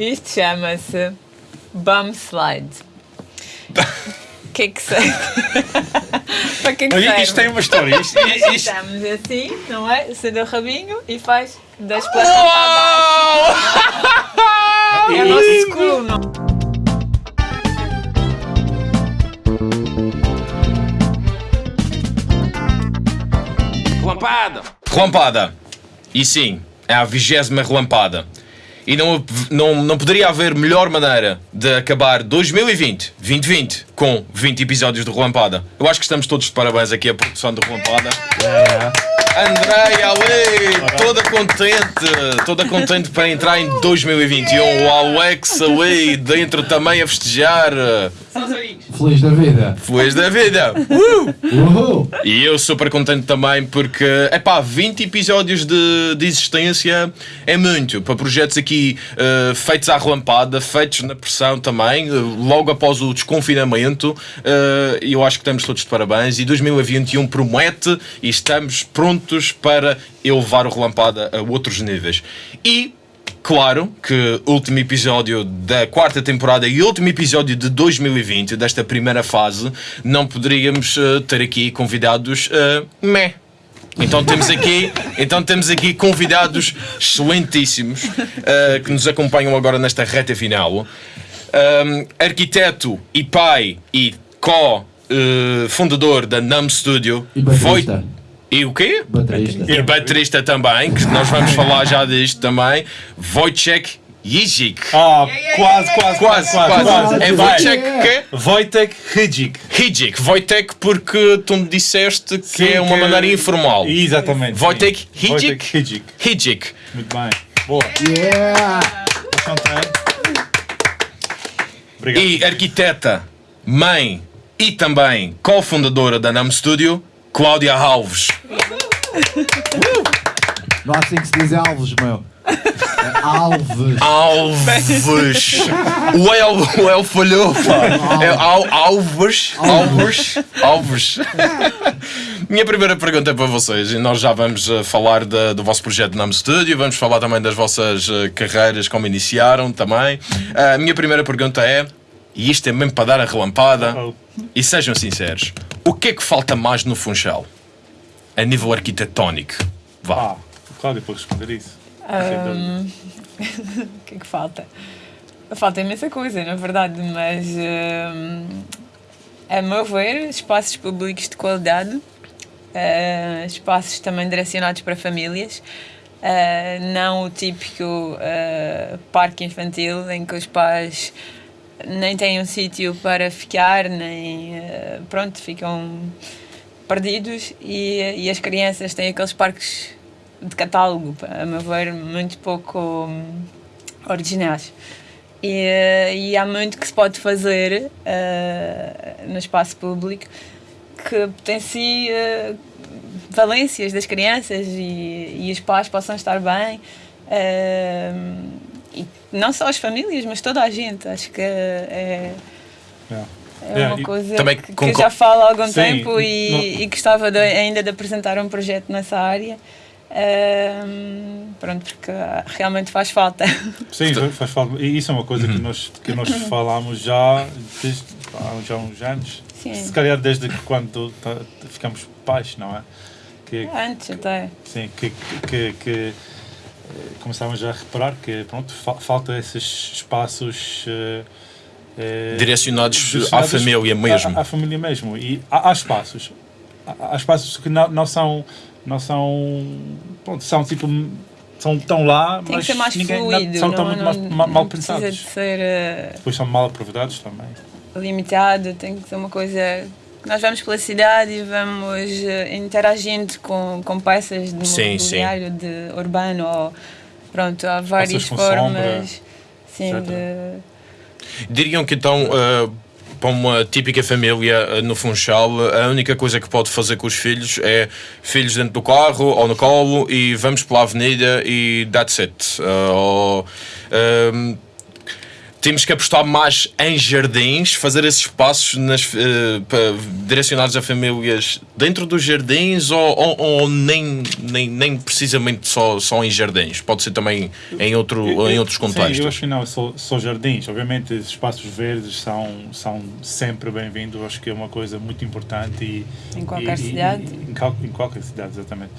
Isto chama-se Bum Slide. O que é que sei? Para que é que Olha, serve? isto tem uma história. Isto, isto, Estamos assim, não é? Você o rabinho e faz das plantas para. É o nosso school, não? Relampada! Relampada. E sim, é a vigésima relampada. E não, não, não poderia haver melhor maneira de acabar 2020, 2020, com 20 episódios de Relampada. Eu acho que estamos todos de parabéns aqui à produção de Relampada. Andréia, ali, toda contente, toda contente para entrar em 2021. O Alex ali dentro também a festejar. Feliz da vida. Feliz da vida! Uh! Uhul. E eu super contente também porque, epá, 20 episódios de, de existência é muito para projetos aqui eh, feitos à relampada, feitos na pressão também, eh, logo após o desconfinamento. eh, E eu acho que estamos todos de parabéns. E 2021 promete e estamos prontos para elevar o relampada a outros níveis. E Claro que último episódio da quarta temporada e último episódio de 2020, desta primeira fase, não poderíamos eh, ter aqui convidados uh, meh. Então temos aqui, então temos aqui convidados excelentíssimos eh, que nos acompanham agora nesta reta final. Um, arquiteto e pai e co-fundador da NAM Studio. E baterista. E o quê? Baterista. E baterista também, que nós vamos falar já disto também. Wojciech Jizik. Ah, quase, quase, Quase, quase. É. Wojciech quê? Wojtek Hidzik. Hijic. Wojtek porque tu me disseste que Sim, é uma que- maneira informal. Exatamente. Wojtek Hijic? Hidzik. Hijic. Muito bem. Boa. Yeah! Obrigado. E arquiteta, mãe e também cofundadora da NAM Studio, Cláudia Alves. Não há assim que se diz Alves, meu. É Alves. Alves. O El, o El falhou, pá. É Al, Alves. Alves. Alves. Minha primeira pergunta é para vocês. E nós já vamos eh, falar da- do vosso projeto Nam Studio, vamos falar também das vossas eh, carreiras, como iniciaram também. A minha primeira pergunta é, e isto é mesmo para dar a relampada, Oh. e sejam sinceros, o que é que falta mais no Funchal? A nível arquitetónico. Vá. Ah, o Cláudio pode responder isso. Ahm, O que é que falta? Falta imensa coisa, na verdade, mas ahm, a meu ver, espaços públicos de qualidade, ah, espaços também direcionados para famílias, ah, não o típico ah, parque infantil em que os pais nem têm um sítio para ficar, nem ah, pronto, ficam perdidos e, e as crianças têm aqueles parques de catálogo, a meu ver, muito pouco hum, originais. E, eh, e há muito que se pode fazer eh, no espaço público que potencie valências das crianças e, e os pais possam estar bem. eh, e não só as famílias, mas toda a gente. Acho que é, Yeah. é Yeah, uma e coisa que, que já falo há algum Sim, tempo e, não- e gostava de- ainda de apresentar um projeto nessa área. Ahm, pronto, porque realmente faz falta. Sim, faz- falta. E isso é uma coisa que nós, que nós falámos já desde há já uns anos. Sim. Se calhar desde que quando tá- ficamos pais, não é? Que, Antes até. sim, que, que, que, eh, começámos a reparar que pronto, fa- falta esses espaços eh, eh, Direcionados à direcionados família mesmo. À, à família mesmo. E há, há espaços. Há, há espaços que não, não são. Não são. Pronto, são tipo. São tão lá, Tem mas que ser mais ninguém, fluido. são não, tão muito não, mais ma- mal não precisa pensados. de ser eh, Depois são mal aproveitados também. limitado, tem que ser uma coisa nós vamos pela cidade e vamos eh, interagindo com, com peças de Sim, mobiliário de urbano ou pronto, há várias formas sombra, sim. Eh, Diriam que então, uh, para uma típica família uh, no Funchal, a única coisa que pode fazer com os filhos é filhos dentro do carro ou no colo e vamos pela avenida e that's it. Uh, ou, um, temos que apostar mais em jardins, fazer esses espaços nas, pa- direcionados a famílias dentro dos jardins ou, ou- ou nem, nem, nem precisamente só, só em jardins? Pode ser também em, outro, em outros Sim, eu contextos. acho que não, só, só jardins. Obviamente, os espaços verdes são, são sempre bem-vindos. Acho que é uma coisa muito importante. E, Em qualquer e- cidade. e- em, em qualquer cidade, exatamente.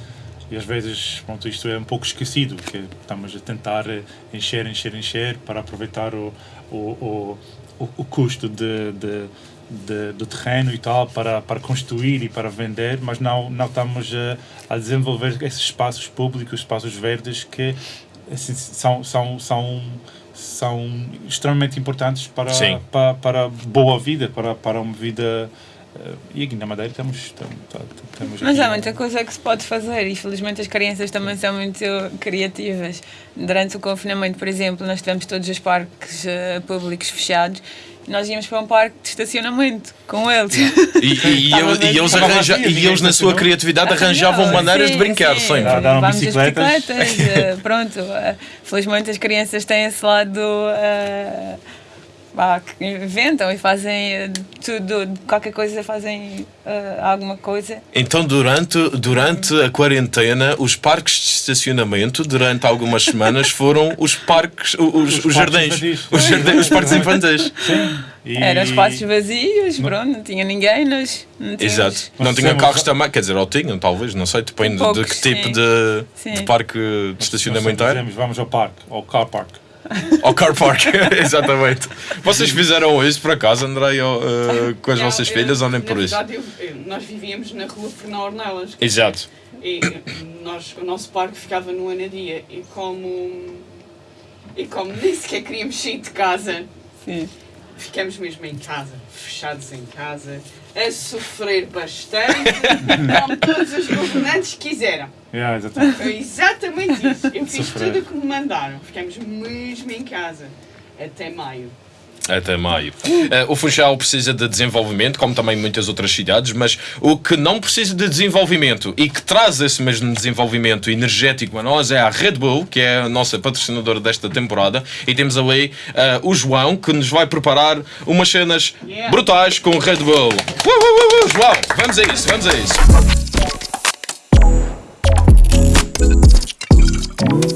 E às vezes, pronto, isto é um pouco esquecido, que estamos a tentar eh, encher, encher, encher para aproveitar o, o, o, o, custo de, de, de- do terreno e tal para, para construir e para vender, mas não, não estamos a, a desenvolver esses espaços públicos, espaços verdes que assim, são, são, são, são extremamente importantes para, Sim. para, para a boa vida, para, para uma vida. Eh, E aqui na Madeira temos. temos, temos Mas há muita coisa que se pode fazer e felizmente as crianças também são muito criativas. Durante o confinamento, por exemplo, nós tivemos todos os parques eh, públicos fechados e nós íamos para um parque de estacionamento com eles. E, e, e, eles arranja, e eles, na sua criatividade, arranjavam maneiras de sim, brincar sim. sempre. Vamos bicicletas. bicicletas, eh, pronto. eh, felizmente as crianças têm esse lado eh, inventam e fazem eh, tudo, qualquer coisa, fazem eh, alguma coisa. Então, durante, durante a quarentena, os parques de estacionamento, durante algumas semanas, foram os parques, os, os, parques jardins, infantis. os, jardins, os parques infantis. E- Eram espaços vazios, pronto, não tinha ninguém, nós não tínhamos- Exato. Não Nós temos- carros também, quer dizer, ou tinham, talvez, não sei, depende de Poucos, que tipo sim. de, Sim. de parque de estacionamento era. Vamos ao parque, ao car park. Ou car park, exatamente. Vocês fizeram isso por acaso, André, ou, eh, com as Não, vossas eu- filhas ou nem por isso? verdade, eu- eu- nós vivíamos na rua Fernão Ornelas Exato. e nós, o nosso parque ficava no Anadia e como, e como nem sequer queríamos sair de casa, Sim. ficamos mesmo em casa, fechados em casa, a sofrer bastante, como todos os governantes quiseram. Yeah, exatamente. Foi exatamente isso. Eu fiz Sofrer. tudo o que me mandaram. Ficamos mesmo em casa. Até maio. Até maio. Eh, o Funchal precisa de desenvolvimento, como também muitas outras cidades, mas o que não precisa de desenvolvimento e que traz esse mesmo desenvolvimento energético a nós é a Red Bull, que é a nossa patrocinadora desta temporada, e temos ali eh, o João, que nos vai preparar umas cenas Yeah. brutais com o Red Bull. Uh, uh, uh, uh, João, vamos a isso, vamos a isso. Mm-hmm.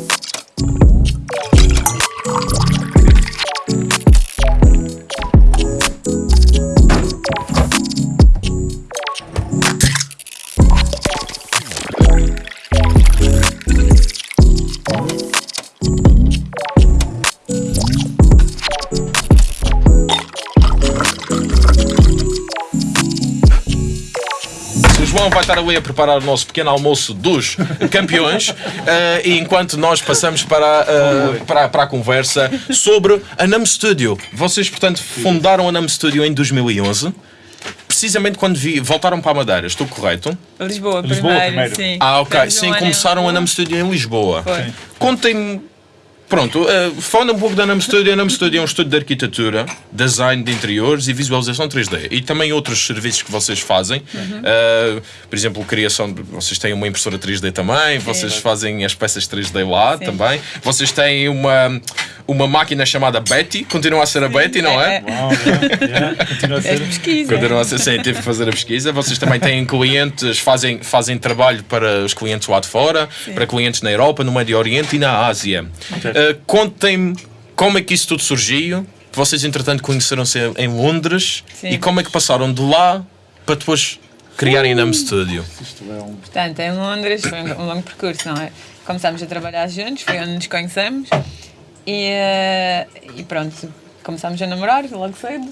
Ali a preparar o nosso pequeno almoço dos campeões, eh, e enquanto nós passamos para, eh, para, para a conversa sobre a NAM Studio. Vocês, portanto, fundaram a NAM Studio em 2011, precisamente quando vi, voltaram para a Madeira, estou correto? Lisboa, Lisboa primeiro, primeiro. sim. Ah, ok. Sim, começaram a. NAM Studio em Lisboa. Contem-me. Pronto, uh, fala um pouco da NAM Studio. A NAM Studio é um estúdio de arquitetura, design de interiores e visualização 3D. E também outros serviços que vocês fazem. Uh, por exemplo, criação. De, vocês têm uma impressora 3D também, vocês fazem as peças 3D lá Sim. também. Vocês têm uma, uma máquina chamada Betty, continua a ser a Betty, não é? é, é. Uau, yeah, yeah, continua a É ser. pesquisa. Continua a ser sim, tive que fazer a pesquisa. Vocês também têm clientes, fazem, fazem trabalho para os clientes lá de fora, para clientes na Europa, no Médio Oriente e na Ásia. Uh, Contem-me como é que isso tudo surgiu. Vocês, entretanto, conheceram-se em Londres Sim. e como é que passaram de lá para depois criarem NAM Studio. Portanto, em Londres foi um um longo percurso, não é? Começámos a trabalhar juntos, foi onde nos conhecemos e, eh, e pronto, começámos a namorar logo cedo.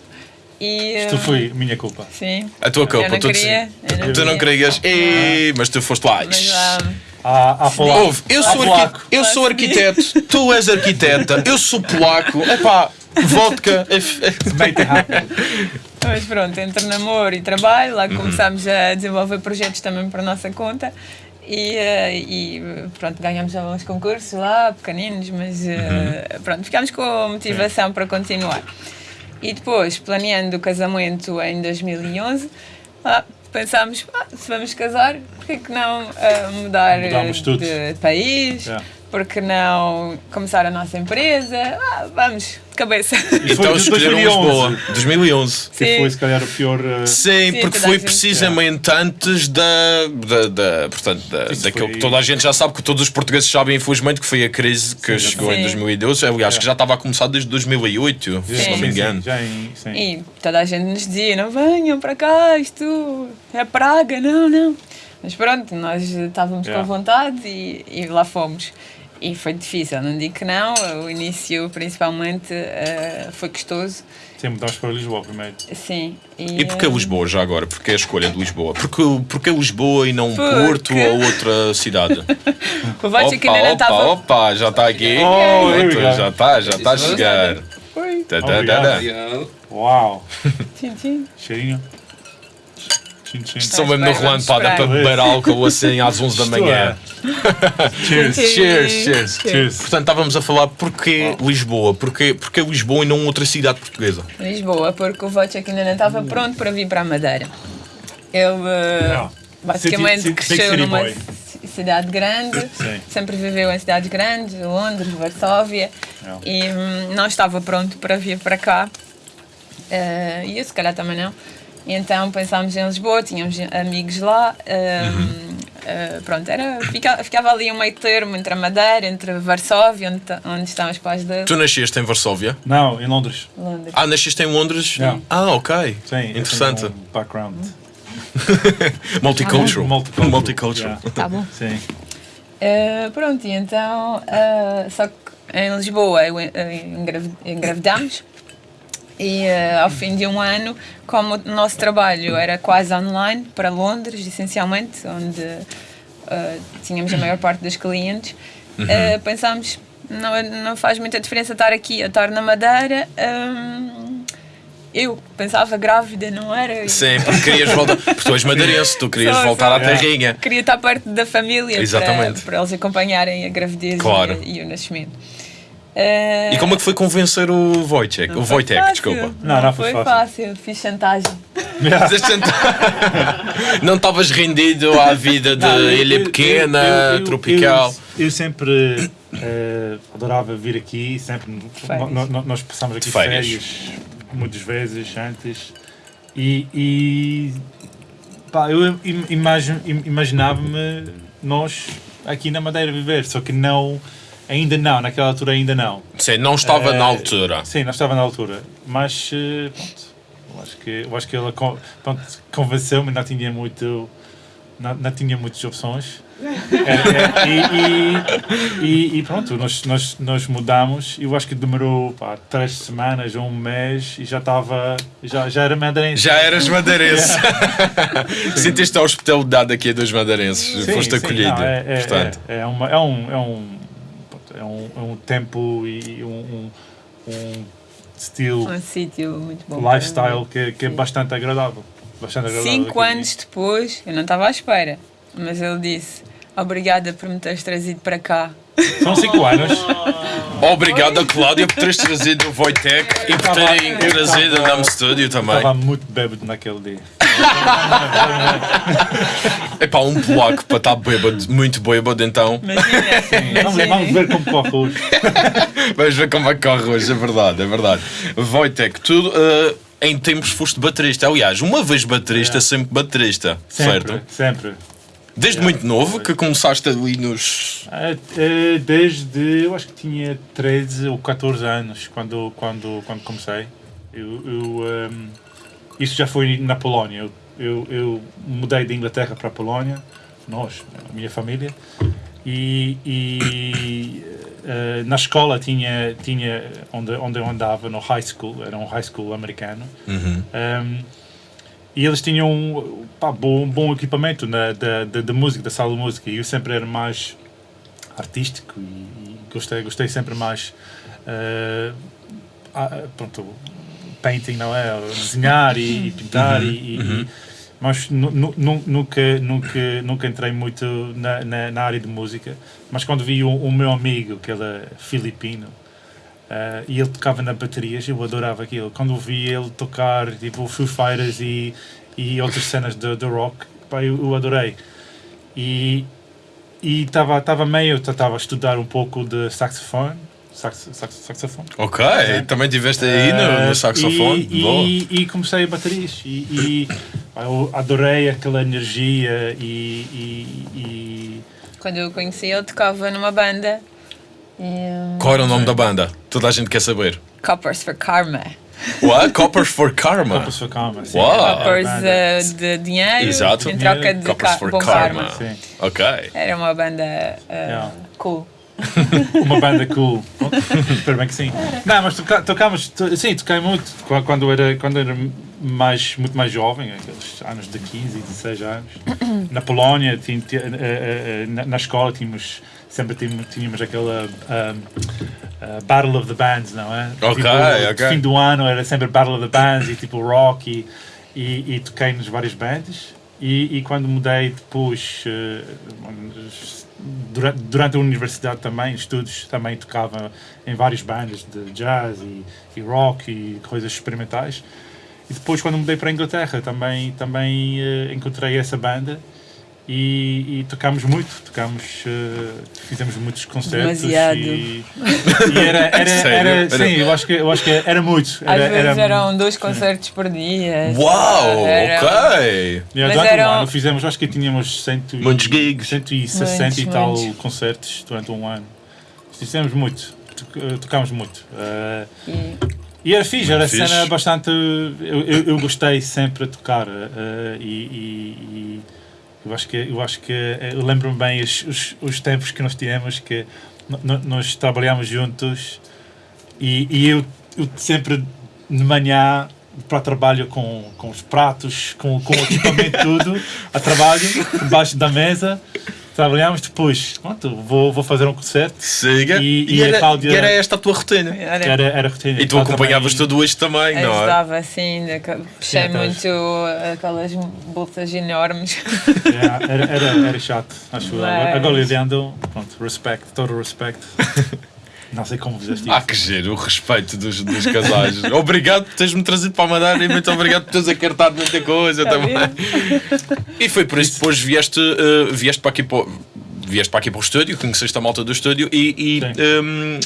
E, Isto eh, foi minha culpa. Sim. A tua Eu culpa, não tu, queria, não tu não queria. querias, Ei, mas tu foste lá. Mas ah, Há, há polaco. Ouve, eu sou, polaco. eu sou arquiteto, tu és arquiteta, eu sou polaco, epá, vodka. Mas pronto, entre namoro e trabalho, Uhum. lá começámos a desenvolver projetos também para a nossa conta e, eh, e pronto, ganhámos alguns concursos lá, pequeninos, mas eh, Uhum. pronto, ficámos com motivação para continuar. E depois, planeando o casamento em 2011, lá pensámos, ah, se vamos casar, por que não ah, mudar tudo. de país? Yeah. porque não começar a nossa empresa? Ah, vamos, de cabeça. Então escolheram 2011. Lisboa. 2011. Que foi se calhar o pior. uh, Sim, Sim, porque foi precisamente antes da, da, da- portanto, da, daquilo foi- que toda a gente já sabe, que todos os portugueses sabem, infelizmente, que foi a crise que Sim, chegou em Sim. 2012. Aliás, que já estava a começar desde 2008, se Sim. não me sim, engano. sim, já em, sim. E toda a gente nos dizia: não venham para cá, isto é praga, não, não. Mas pronto, nós estávamos Yeah. com vontade e, e lá fomos. E foi difícil, não digo que não. O início, principalmente, eh, foi custoso. Sim, mudámos para Lisboa primeiro. Sim. E porquê eh, Lisboa já agora? Porquê a escolha de Lisboa? Porque, porque Lisboa e não Porque- Porto ou outra cidade? O que ainda não opa, estava. opa, já está aqui. Oh, já está, já está a chegar. Oi. Tá, tá, tá, tá. Uau! Tchim, tchim. Cheirinho. Tchim, tchim. Estou mesmo no rolando para esperar. para beber álcool assim às 11 da manhã. Cheers. Cheers, cheers. Cheers. Portanto, estávamos a falar porquê Lisboa? Porquê, porquê Lisboa e não outra cidade portuguesa? Lisboa, porque o Vote que ainda não estava pronto para vir para a Madeira. Ele eh, Não. basicamente City- city- cresceu city numa boy. ci- cidade grande, Sim. sempre viveu em cidades grandes, Londres, Varsóvia, Não. e hum, não estava pronto para vir para cá. Eh, e eu, se calhar, também não. E então pensámos em Lisboa, tínhamos amigos lá. hum, eh, pronto, era, fica- ficava ali um meio termo entre a Madeira, entre Varsóvia, onde, ta- onde estão os pais dele, Tu nasceste em Varsóvia? Não, em Londres. Londres. Ah, nasceste em Londres? Não. Ah, ok. Sim, eu Interessante. tenho um background. Multicultural. Multicultural. Multicultural. Yeah. Tá bom. Sim. Uh, pronto, e então, uh, só que em Lisboa uh, engravi- engravidamos e uh, ao fim de um ano, como o nosso trabalho era quase online para Londres, essencialmente, onde uh, tínhamos a maior parte dos clientes, uh, pensámos não, não faz muita diferença estar aqui a estar na Madeira. um, eu pensava grávida, não era? Sim, porque querias voltar. Porque tu és madeirense, tu querias Sou, voltar sou. à terrinha. Queria estar perto da família Exatamente. Para, para eles acompanharem a gravidez Claro. e, e o nascimento. Eh, E como é que foi convencer o Wojciech? O foi Wojtek, desculpa. Não, não foi foi fácil. fácil. Fiz chantagem. Não estavas rendido à vida de Não, eu- ilha pequena, eu- eu- tropical. Eu, eu sempre eh, adorava vir aqui, sempre. Nós passamos aqui De férias. férias. muitas vezes antes. E. e pá, eu im- imagine- im- imaginava-me nós aqui na Madeira viver, só que não. Ainda não, naquela altura ainda não. Sim, não estava Eh, na altura. Sim, não estava na altura. Mas eh, pronto, eu acho que, eu acho que ela convenceu-me, não tinha muito. Não, não tinha muitas opções. É, é, e, e, e, pronto, nós, nós, nós mudamos. Eu acho que demorou pá, três semanas ou um mês e já estava. Já, já era madeirense. Já eras madeirense. Sentiste a hospitalidade aqui dos madeirenses. Sim, Foste sim, acolhido. não, é, é, portanto. é, é, uma, é, um, é, um, é, um, é um tempo e um, um, um estilo, Um sítio muito bom. lifestyle que, que é bastante agradável. Bastante agradável Cinco anos depois, eu não estava à espera, mas ele disse: Obrigada por me teres trazido para cá. São cinco anos. Obrigado Cláudia por teres trazido o Wojtek e por terem trazido a Nam Studio também. Estava muito bêbado naquele dia. É pá, um polaco para estar bêbado, muito bêbado, então. Imagina, Vamos, vamos ver como corre hoje. Vamos ver como é que corre hoje, é verdade, é verdade. Wojtek, tu eh, em tempos foste baterista. Aliás, uma vez baterista, É. sempre baterista, Sempre, certo? sempre. Desde É, muito novo que começaste ali nos. Eh, Desde, eu acho que tinha 13 ou 14 anos quando, quando, quando comecei. Eu, eu, ehm, isso já foi na Polónia. Eu, eu, eu mudei de Inglaterra para a Polónia, nós, a minha família, e, e eh, na escola tinha, tinha onde, onde eu andava, no high school, era um high school americano, Uhum. Um, e eles tinham um bom, bom equipamento na, da, da, da música, da sala de música, e eu sempre era mais artístico e, e gostei, gostei sempre mais. uh, pronto, painting, não é? Desenhar e, e pintar, e, e- e- mas nu- nu- nunca, nunca, nunca entrei muito na, na, na área de música. Mas quando vi o, o meu amigo, que ele é filipino, Uh, e ele tocava na baterias, eu adorava aquilo. Quando vi ele tocar tipo Foo Fighters e, e outras cenas de, de rock, pá, eu, eu adorei. E, e estava tava meio, estava a estudar um pouco de saxofone. Sax, sax, saxofone. Ok, também tiveste aí no, Eh, no saxofone. E, Boa. e, e comecei a baterias. E, e eu adorei aquela energia e, e, e Quando eu o conheci, ele tocava numa banda. E, um, Qual era o nome da banda? Toda a gente quer saber. Coppers for Karma. What? Coppers for Karma. Copas for Calma. sim. Uau. Coppers eh, de dinheiro Exato. em troca de Coppers ca for bom Karma. karma. Sim. Ok. Era uma banda eh, Yeah. cool. Uma banda cool. Espero bem que sim. Não, mas toca, tocámos, to- sim, toquei muito Qu- quando era, quando era mais, muito mais jovem, aqueles anos de 15, 16 anos. Na Polónia, tin- ti- eh, eh, eh, na, na escola, tínhamos, sempre tínhamos, tínhamos aquela um, uh, Battle of the Bands, não é? Ok, tipo, ok. Fim do ano era sempre Battle of the Bands e tipo rock e, e, e toquei nas várias bandas. E, e quando mudei depois, eh, durante, durante a universidade também, estudos, também tocava em várias bandas de jazz e, e rock e coisas experimentais. E depois, quando mudei para a Inglaterra, também, também eh, encontrei essa banda e, e tocámos muito, tocámos, eh, fizemos muitos concertos. Demasiado. E, e era, era, Sério? era, Era- sim, eu acho que, eu acho que era muito. Às Era, vezes era- eram dois concertos por dia. Uau, Era- ok. Yeah, Mas durante eram- um ano fizemos, acho que tínhamos cento, e- Muitos gigs. 160 e Muitos, tal muitos. concertos durante um ano. Fizemos muito, to- eh, tocámos muito. Eh, E e era fixe, era Fixe. cena bastante. Eu, eu, eu gostei sempre de tocar e, e- e eu acho que eu acho que eh, eu lembro-me bem os, os, os tempos que nós tivemos que nós trabalhámos juntos e, e eu, eu sempre de manhã para trabalho com, com os pratos, com, com o equipamento tudo, a trabalho, debaixo da mesa. Trabalhámos depois, pronto, vou, vou fazer um concerto. Siga. E- E, e a era, Cláudia- e era esta a tua rotina. era, Era, era rotina. E tu acompanhavas também- tudo isto também, não é? ajudava assim, puxei Sim, atrás. muito aquelas bolsas enormes. Yeah, era, era, era chato, acho eu. Mas- Agora olhando, pronto, respect, todo respeito. Não sei como fizeste isso. Ah, que giro, o respeito dos, dos casais. obrigado por teres-me trazido para a Madeira e muito obrigado por teres acartado muita coisa Tá também. E foi por isso que depois vieste, eh, vieste, para aqui para, o- vieste para aqui para o estúdio, conheceste a malta do estúdio e, e Sim. ehm,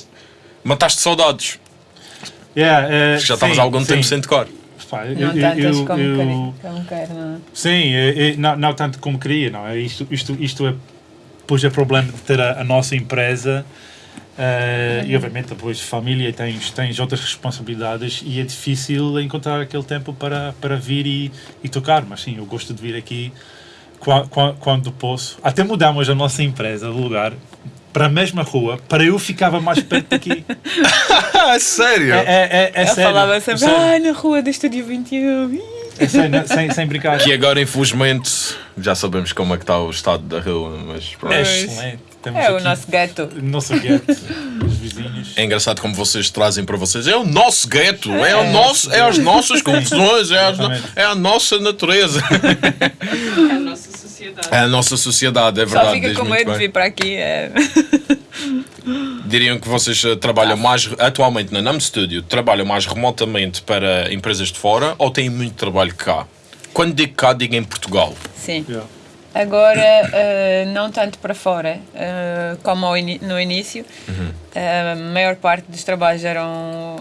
mataste saudades. Yeah, eh, Já estavas sim, há algum tempo sim. sem tocar. Pá, eu- Não eu- tantas eu- como, eu- queria, como quero, não? Sim, não, não tanto como queria, não é? Isto, isto, isto é, depois é problema de ter a, a nossa empresa eh, e obviamente depois família tens, tens outras responsabilidades e é difícil encontrar aquele tempo para, para vir e, e tocar, mas sim, eu gosto de vir aqui qua- qua- quando posso. Até mudamos a nossa empresa de lugar para a mesma rua, para eu ficava mais perto daqui. Ah, sério? É, é, é, é Eu sério. falava sempre, sério. ai, na rua do Estúdio 21. ih." É sério, sem, sem brincar. Que agora, infelizmente, já sabemos como é que está o estado da rua, mas pronto. É excelente. Temos É o nosso gueto. nosso gueto, os vizinhos. É engraçado como vocês trazem para vocês. É o nosso gueto, é, o nosso, é as nossas confusões, é, as é a nossa natureza. É a nossa sociedade. É a nossa sociedade, é Só verdade. fica diz com medo de vir para aqui. É. Diriam que vocês eh, trabalham mais atualmente na NAM Studio, trabalham mais remotamente para empresas de fora ou têm muito trabalho cá? Quando digo cá, digo em Portugal. Sim. Yeah. Agora, eh, não tanto para fora eh, como no início. Eh, a maior parte dos trabalhos eram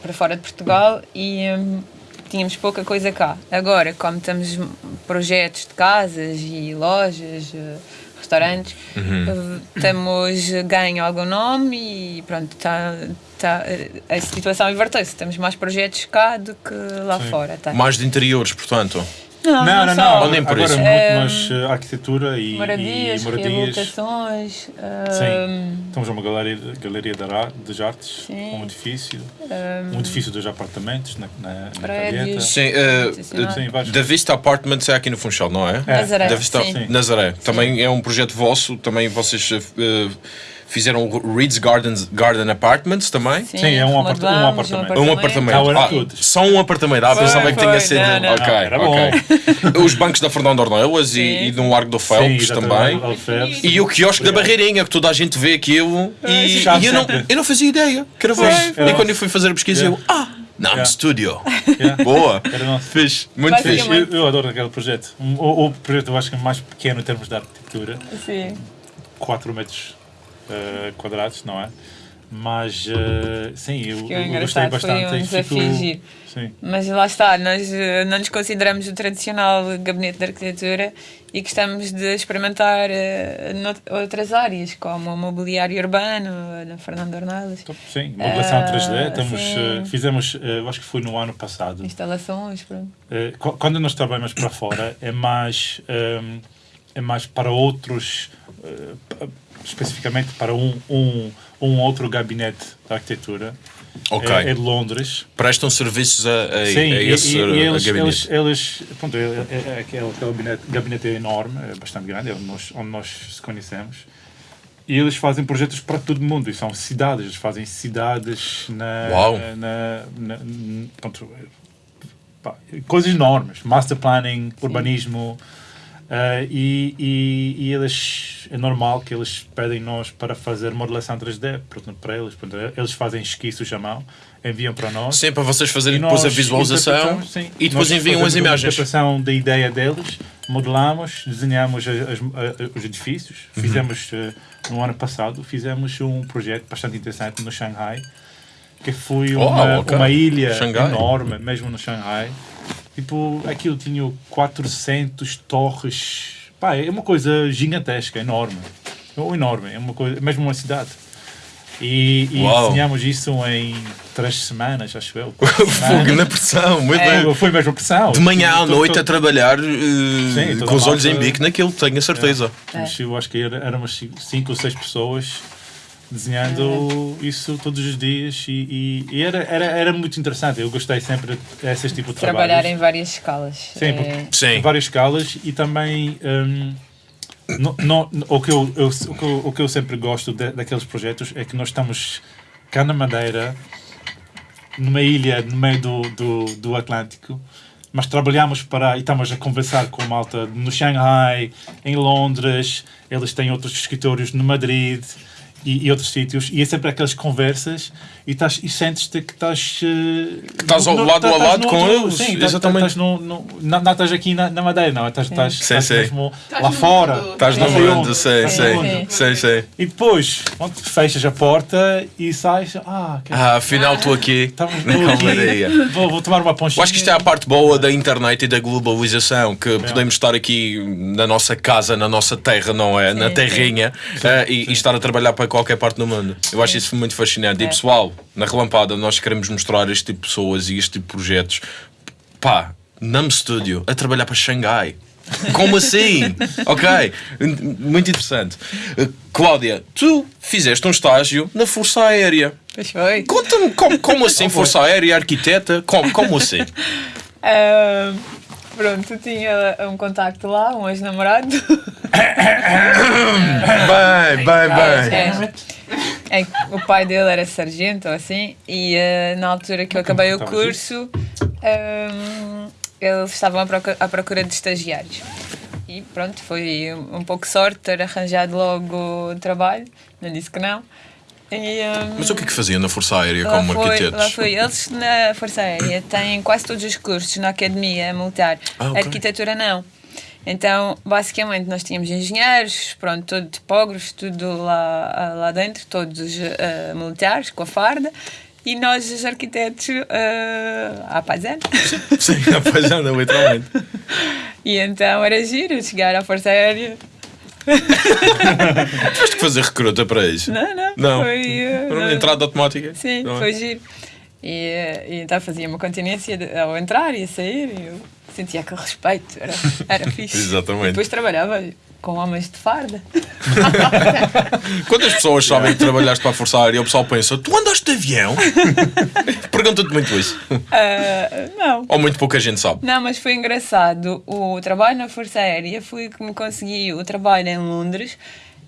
para fora de Portugal e hum, tínhamos pouca coisa cá. Agora, como temos projetos de casas e lojas, restaurantes, eh, temos ganho algum nome e pronto, tá, tá, a situação inverteu-se. Temos mais projetos cá do que lá Sim. fora. Tá? Mais de interiores, portanto. Não, Não, não, não. Ou nem por Agora isso. muito É, mais eh, arquitetura e, Moradias, e moradias. reabilitações. Sim. hum, Temos uma galeria, galeria de das artes, Sim. um edifício, hum, um edifício dos apartamentos na, na, na. Calheta. Sim, vários. da Vista Apartments é aqui no Funchal, não é? É. Nazaré, Da Vista sim. Nazaré. Também é um projeto vosso, também vocês eh, fizeram o Reed's Gardens, Garden Apartments também. Sim, Sim, é um apart- um apartamento. Um apartamento. Não, era Ah, tudo. só um apartamento. Ah, Foi, pensava que tinha sido. não, não. Ok, Não, era ok. Os bancos da Fernando Ornelas e, Sim. e no Largo do Sim, Phelps exatamente, também. E o quiosque da Barreirinha, que toda a gente vê aquilo. E, chave e eu, não, eu não fazia ideia que era era E quando eu fui fazer a pesquisa, eu. Ah! Nam Yeah. Studio. Yeah. Boa. Era nosso. Fixe. Muito fixe. Eu, eu adoro aquele projeto. Um- O, o projeto eu acho que é mais pequeno em termos de arquitetura, Sim. 4 metros eh, quadrados, não é? Mas eh, sim, eu, eu gostei engraçado, foi bastante. um desafio fico-. Sim. Mas lá está, nós eh, não nos consideramos o tradicional gabinete de arquitetura e gostamos de experimentar nout- outras áreas, como o mobiliário urbano, na Fernando Ornelas, Então, Sim, modelação Ah, 3D. Estamos, sim. eh, fizemos, acho que foi no ano passado. instalações, pronto. Qu- quando nós trabalhamos para fora é mais ehm, é mais para outros especificamente para um, um, um outro gabinete de arquitetura Ok. é, é de Londres Prestam serviços a, a, sim a esse e- e eles, gabinete. eles, eles pronto, é, é, é aquele, aquele gabinete, gabinete é enorme é bastante grande é onde nós, onde nós se conhecemos e eles fazem projetos para todo mundo e são cidades eles fazem cidades na, Uau. na, na- n- pronto, pá, coisas enormes master planning urbanismo ah, e, e, e eles é normal que eles pedem nós para fazer modelação 3D portanto, para eles portanto, eles fazem esquiços à mão enviam para nós Sim, para vocês fazerem depois a visualização sim. e depois enviam as imagens. interpretação da ideia deles, modelamos, desenhamos as- as- a- os edifícios. Uhum. Fizemos, eh, no ano passado, fizemos um projeto bastante interessante no Shanghai, que foi Oh, uma, ok. uma ilha Xangai. enorme, mesmo no Shanghai. Tipo, aquilo tinha 400 torres. Pá, é uma coisa gigantesca, enorme. É enorme, é uma coisa, mesmo uma cidade. E, e Uau. desenhamos isso em três semanas, acho eu. Fogo na pressão, muito bem. Foi, mesmo pressão. De manhã à noite a todo- trabalhar uh, Sim, com os a olhos em bico naquilo, tenho a certeza. Mas eu acho que éramos cinco ou seis pessoas desenhando isso todos os dias e, e- e era, era, era muito interessante. Eu gostei sempre desses tipos de Trabalhar trabalhos. em várias escalas. Sim, É, Sim. em várias escalas e também hum, no- no- o, que eu, eu- o, que eu, o que eu sempre gosto de- daqueles projetos é que nós estamos cá na Madeira, numa ilha no meio do, do, do Atlântico, mas trabalhamos para e estamos a conversar com malta no Shanghai, em Londres, eles têm outros escritórios no Madrid. E, e outros sítios, e é sempre aquelas conversas, e, estás, e sentes-te que estás. eh, Estás ao no- lado a estás lado com outro- eles, Sim, estás- exatamente. estás no, no, não, não estás aqui na, na Madeira, não. Estás, Sim, sim. mesmo lá no fora. mundo. Estás no mundo, sei, sei, Sim. sei, sei. E depois, pronto, fechas a porta e sais. Ah, que- Ah, afinal estou aqui estamos na. Calmaria. Vou, vou tomar uma ponchinha. Eu acho que isto é a parte boa da internet e da globalização, que podemos estar aqui na nossa casa, na nossa terra, não é? na Sim, terrinha, eh, e, e estar a trabalhar para qualquer parte do mundo. Eu acho isso muito fascinante. E É. pessoal, na Relampada, nós queremos mostrar este tipo de pessoas e este tipo de projetos. Pá, Nam Studio, a trabalhar para Xangai. Como assim? ok, muito interessante. Eh, Cláudia, tu fizeste um estágio na Força Aérea. Conta-me como, como assim, Força Aérea, arquiteta? Como, como assim? Ah, pronto, tinha um contacto lá, um ex-namorado. Bem, bem, bem. É, é o pai dele era sargento ou assim, e ah, na altura que eu acabei o Estava curso, ah, eles estavam à procura, à procura de estagiários. E pronto, foi um, um pouco sorte ter arranjado logo trabalho, não disse que não. E, ah, Mas o que é que fazia na Força Aérea como foi, arquitetos? lá foi. Eles na Força Aérea têm quase todos os cursos na academia militar. Ah, ok. Arquitetura não. Então, basicamente, nós tínhamos engenheiros, pronto, todo tipógrafos, tudo lá, lá dentro, todos ah, militares, com a farda, e nós, os arquitetos, uh, à paisana. Sim, apaixona, literalmente. e então era giro chegar à Força Aérea. Tiveste que fazer recruta para isso? Não, não. Não. Foi, uh, não. entrada automática? Sim, Não é? foi giro. E, eh, e então fazia uma continência de- ao entrar e a sair e eu sentia aquele respeito, era, era fixe. Exatamente. E depois trabalhava com homens de farda. Quando as pessoas sabem que trabalhaste para a Força Aérea, o pessoal pensa: tu andaste de avião? Pergunta-te muito isso. Ah, não. Ou muito pouca gente sabe. Não, mas foi engraçado. O trabalho na Força Aérea foi que me consegui o trabalho em Londres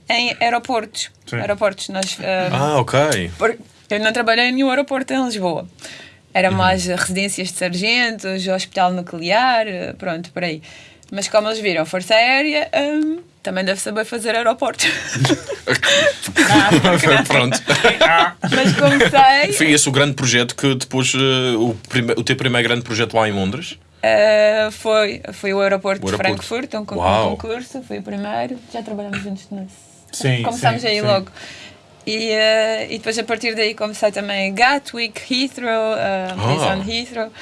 em aeroportos. Sim. Aeroportos. Nós, ah, Ah, ok. Eu não trabalhei em nenhum aeroporto em Lisboa. Era Uhum. mais residências de sargentos, hospital nuclear, eh, pronto, por aí. Mas como eles viram Força Aérea, hum, também deve saber fazer aeroportos. Pronto. Mas comecei. Foi esse o grande projeto que depois, eh, o, prime- o teu primeiro grande projeto lá em Londres? Uh, foi, foi o aeroporto, O aeroporto. de Frankfurt, um, Uau. concurso, foi o primeiro. Já trabalhamos juntos nesse. Sim, Começámos sim, aí sim. logo. E, uh, e depois a partir daí comecei também Gatwick, Heathrow, uh, Ah. Prison Heathrow.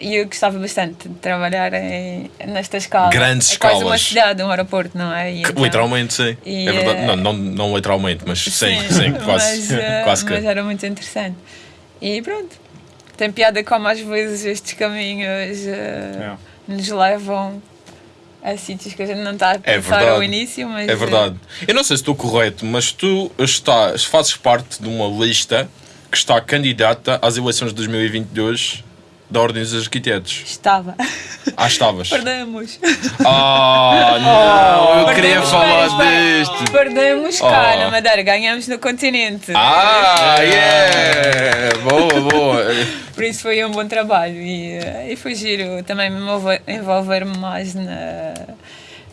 E eu gostava bastante de trabalhar em, nesta escala. Grandes é quase uma escalas. cidade, um aeroporto, não é? E Que, então- literalmente, sim. E, é verdade. eh, Não, não, não literalmente, mas sim, sim, quase. Mas, uh, quase que. mas era muito interessante. E pronto. Tem piada como às vezes estes caminhos uh, É. nos levam a sítios que a gente não está a É pensar verdade. ao início, mas É verdade. Eu não sei se estou correto, mas tu estás, fazes parte de uma lista que está candidata às eleições de 2022 da Ordem dos Arquitetos. estava. Ah, estavas. Perdemos. Ah, não, eu queria falar disto. Perdemos cá Oh. na Madeira, ganhamos no continente. Ah, yeah! Boa, boa. Por isso foi um bom trabalho e, eh, e foi giro também me envolver- mais na,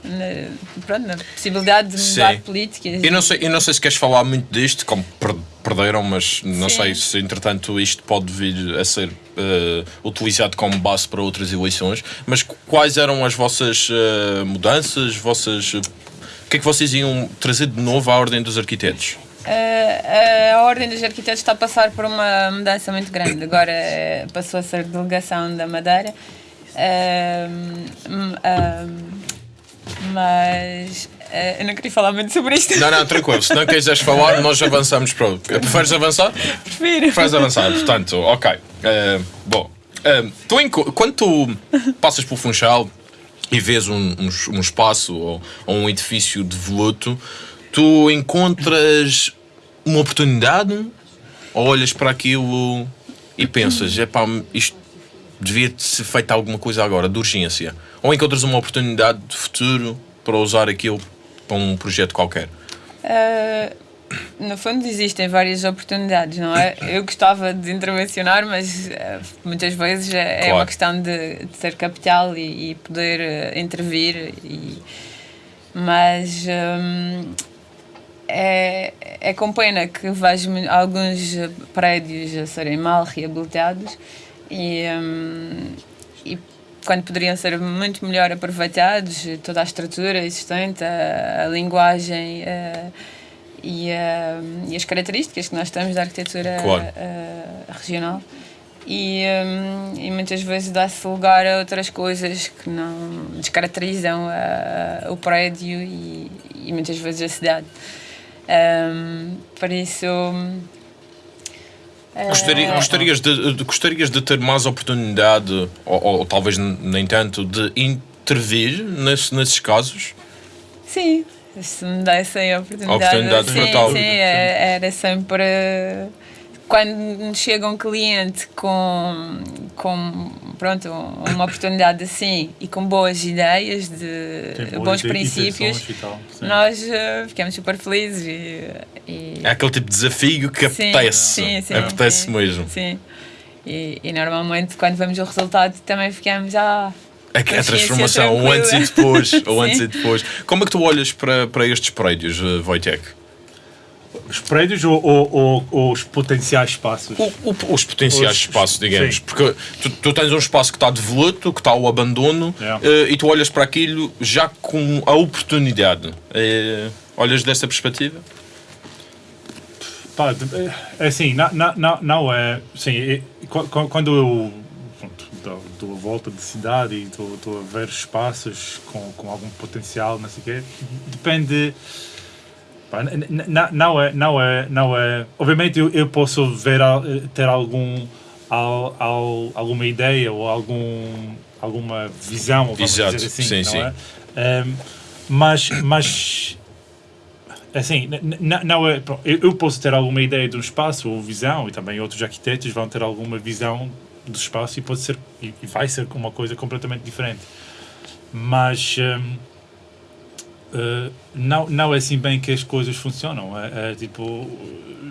na, pronto, na possibilidade de mudar Sim. políticas. Eu não, sei, eu não sei se queres falar muito disto, como per- perderam, mas não Sim. sei se entretanto isto pode vir a ser eh, utilizado como base para outras eleições. Mas qu- quais eram as vossas eh, mudanças? Vossas, eh, o que é que vocês iam trazer de novo à Ordem dos Arquitetos? A, Ordem dos Arquitetos está a passar por uma mudança muito grande. Agora passou a ser delegação da Madeira. Ahm, ahm, mas eh, eu não queria falar muito sobre isto. Não, não, tranquilo. Se não quiseres falar, nós avançamos para o. Preferes avançar? Prefiro. Preferes avançar, portanto, ok. Eh, bom, eh, tu, enco- quando tu passas pelo Funchal e vês um, um, um espaço ou, ou um edifício de voluto, tu encontras uma oportunidade ou olhas para aquilo e pensas, epá, isto devia ser feito alguma coisa agora, de urgência. Ou encontras uma oportunidade de futuro para usar aquilo para um projeto qualquer. Uh, no fundo existem várias oportunidades, não é? Eu gostava de intervencionar, mas uh, muitas vezes é, é Claro. uma questão de, de ter capital e, e poder uh, intervir. E, mas hum, é, é com pena que vejo alguns prédios a serem mal reabilitados e, hum, e quando poderiam ser muito melhor aproveitados, toda a estrutura existente, a, a linguagem eh, e, a- e as características que nós temos da arquitetura Claro. regional. E, hum, e muitas vezes dá-se lugar a outras coisas que não descaracterizam a- o prédio e, e muitas vezes a cidade. Hum, por isso. Gostaria- gostarias, de, de- gostarias de ter mais oportunidade, ou, ou talvez nem tanto, de intervir nesse, nesses casos? Sim, se me dessem a oportunidade. Oportunidade sim, fatal. sim, é- era sempre. Quando nos chega um cliente com, com pronto, uma oportunidade assim e com boas ideias, de Tem bons princípios, tal, nós eh, ficamos super felizes. E, e- É aquele tipo de desafio que Sim, apetece. sim, sim, apetece sim, mesmo. Sim. E, e normalmente quando vemos o resultado também ficamos. Ah, É a Consciência transformação, o tranquila. antes e depois. o antes e depois. Como é que tu olhas para, para estes prédios, eh, Wojtek? Os prédios ou, ou- ou- ou os potenciais espaços? O- o- os potenciais Os- espaços, digamos. sim. Porque tu, tu tens um espaço que está de voluto, que está ao abandono, Yeah. eh, e tu olhas para aquilo já com a oportunidade. Eh, olhas dessa perspectiva? Pá, de- é assim, não, não, não, não é. Sim, é- qu- qu- quando eu pronto, dou, a volta de cidade e estou estou a ver espaços com, com algum potencial, não sei o quê, depende. Pá, n- n- n- não é, não é, não é. Obviamente eu, eu posso ver, ter algum, al, al- alguma ideia ou algum, alguma visão, vamos Exato, dizer assim, sim, não sim. é? Ehm, mas, mas assim, n- n- não é, eu, posso ter alguma ideia de um espaço ou visão e também outros arquitetos vão ter alguma visão do espaço e pode ser e, vai ser uma coisa completamente diferente. Mas hum, eh, não, não é assim bem que as coisas funcionam. É, é tipo,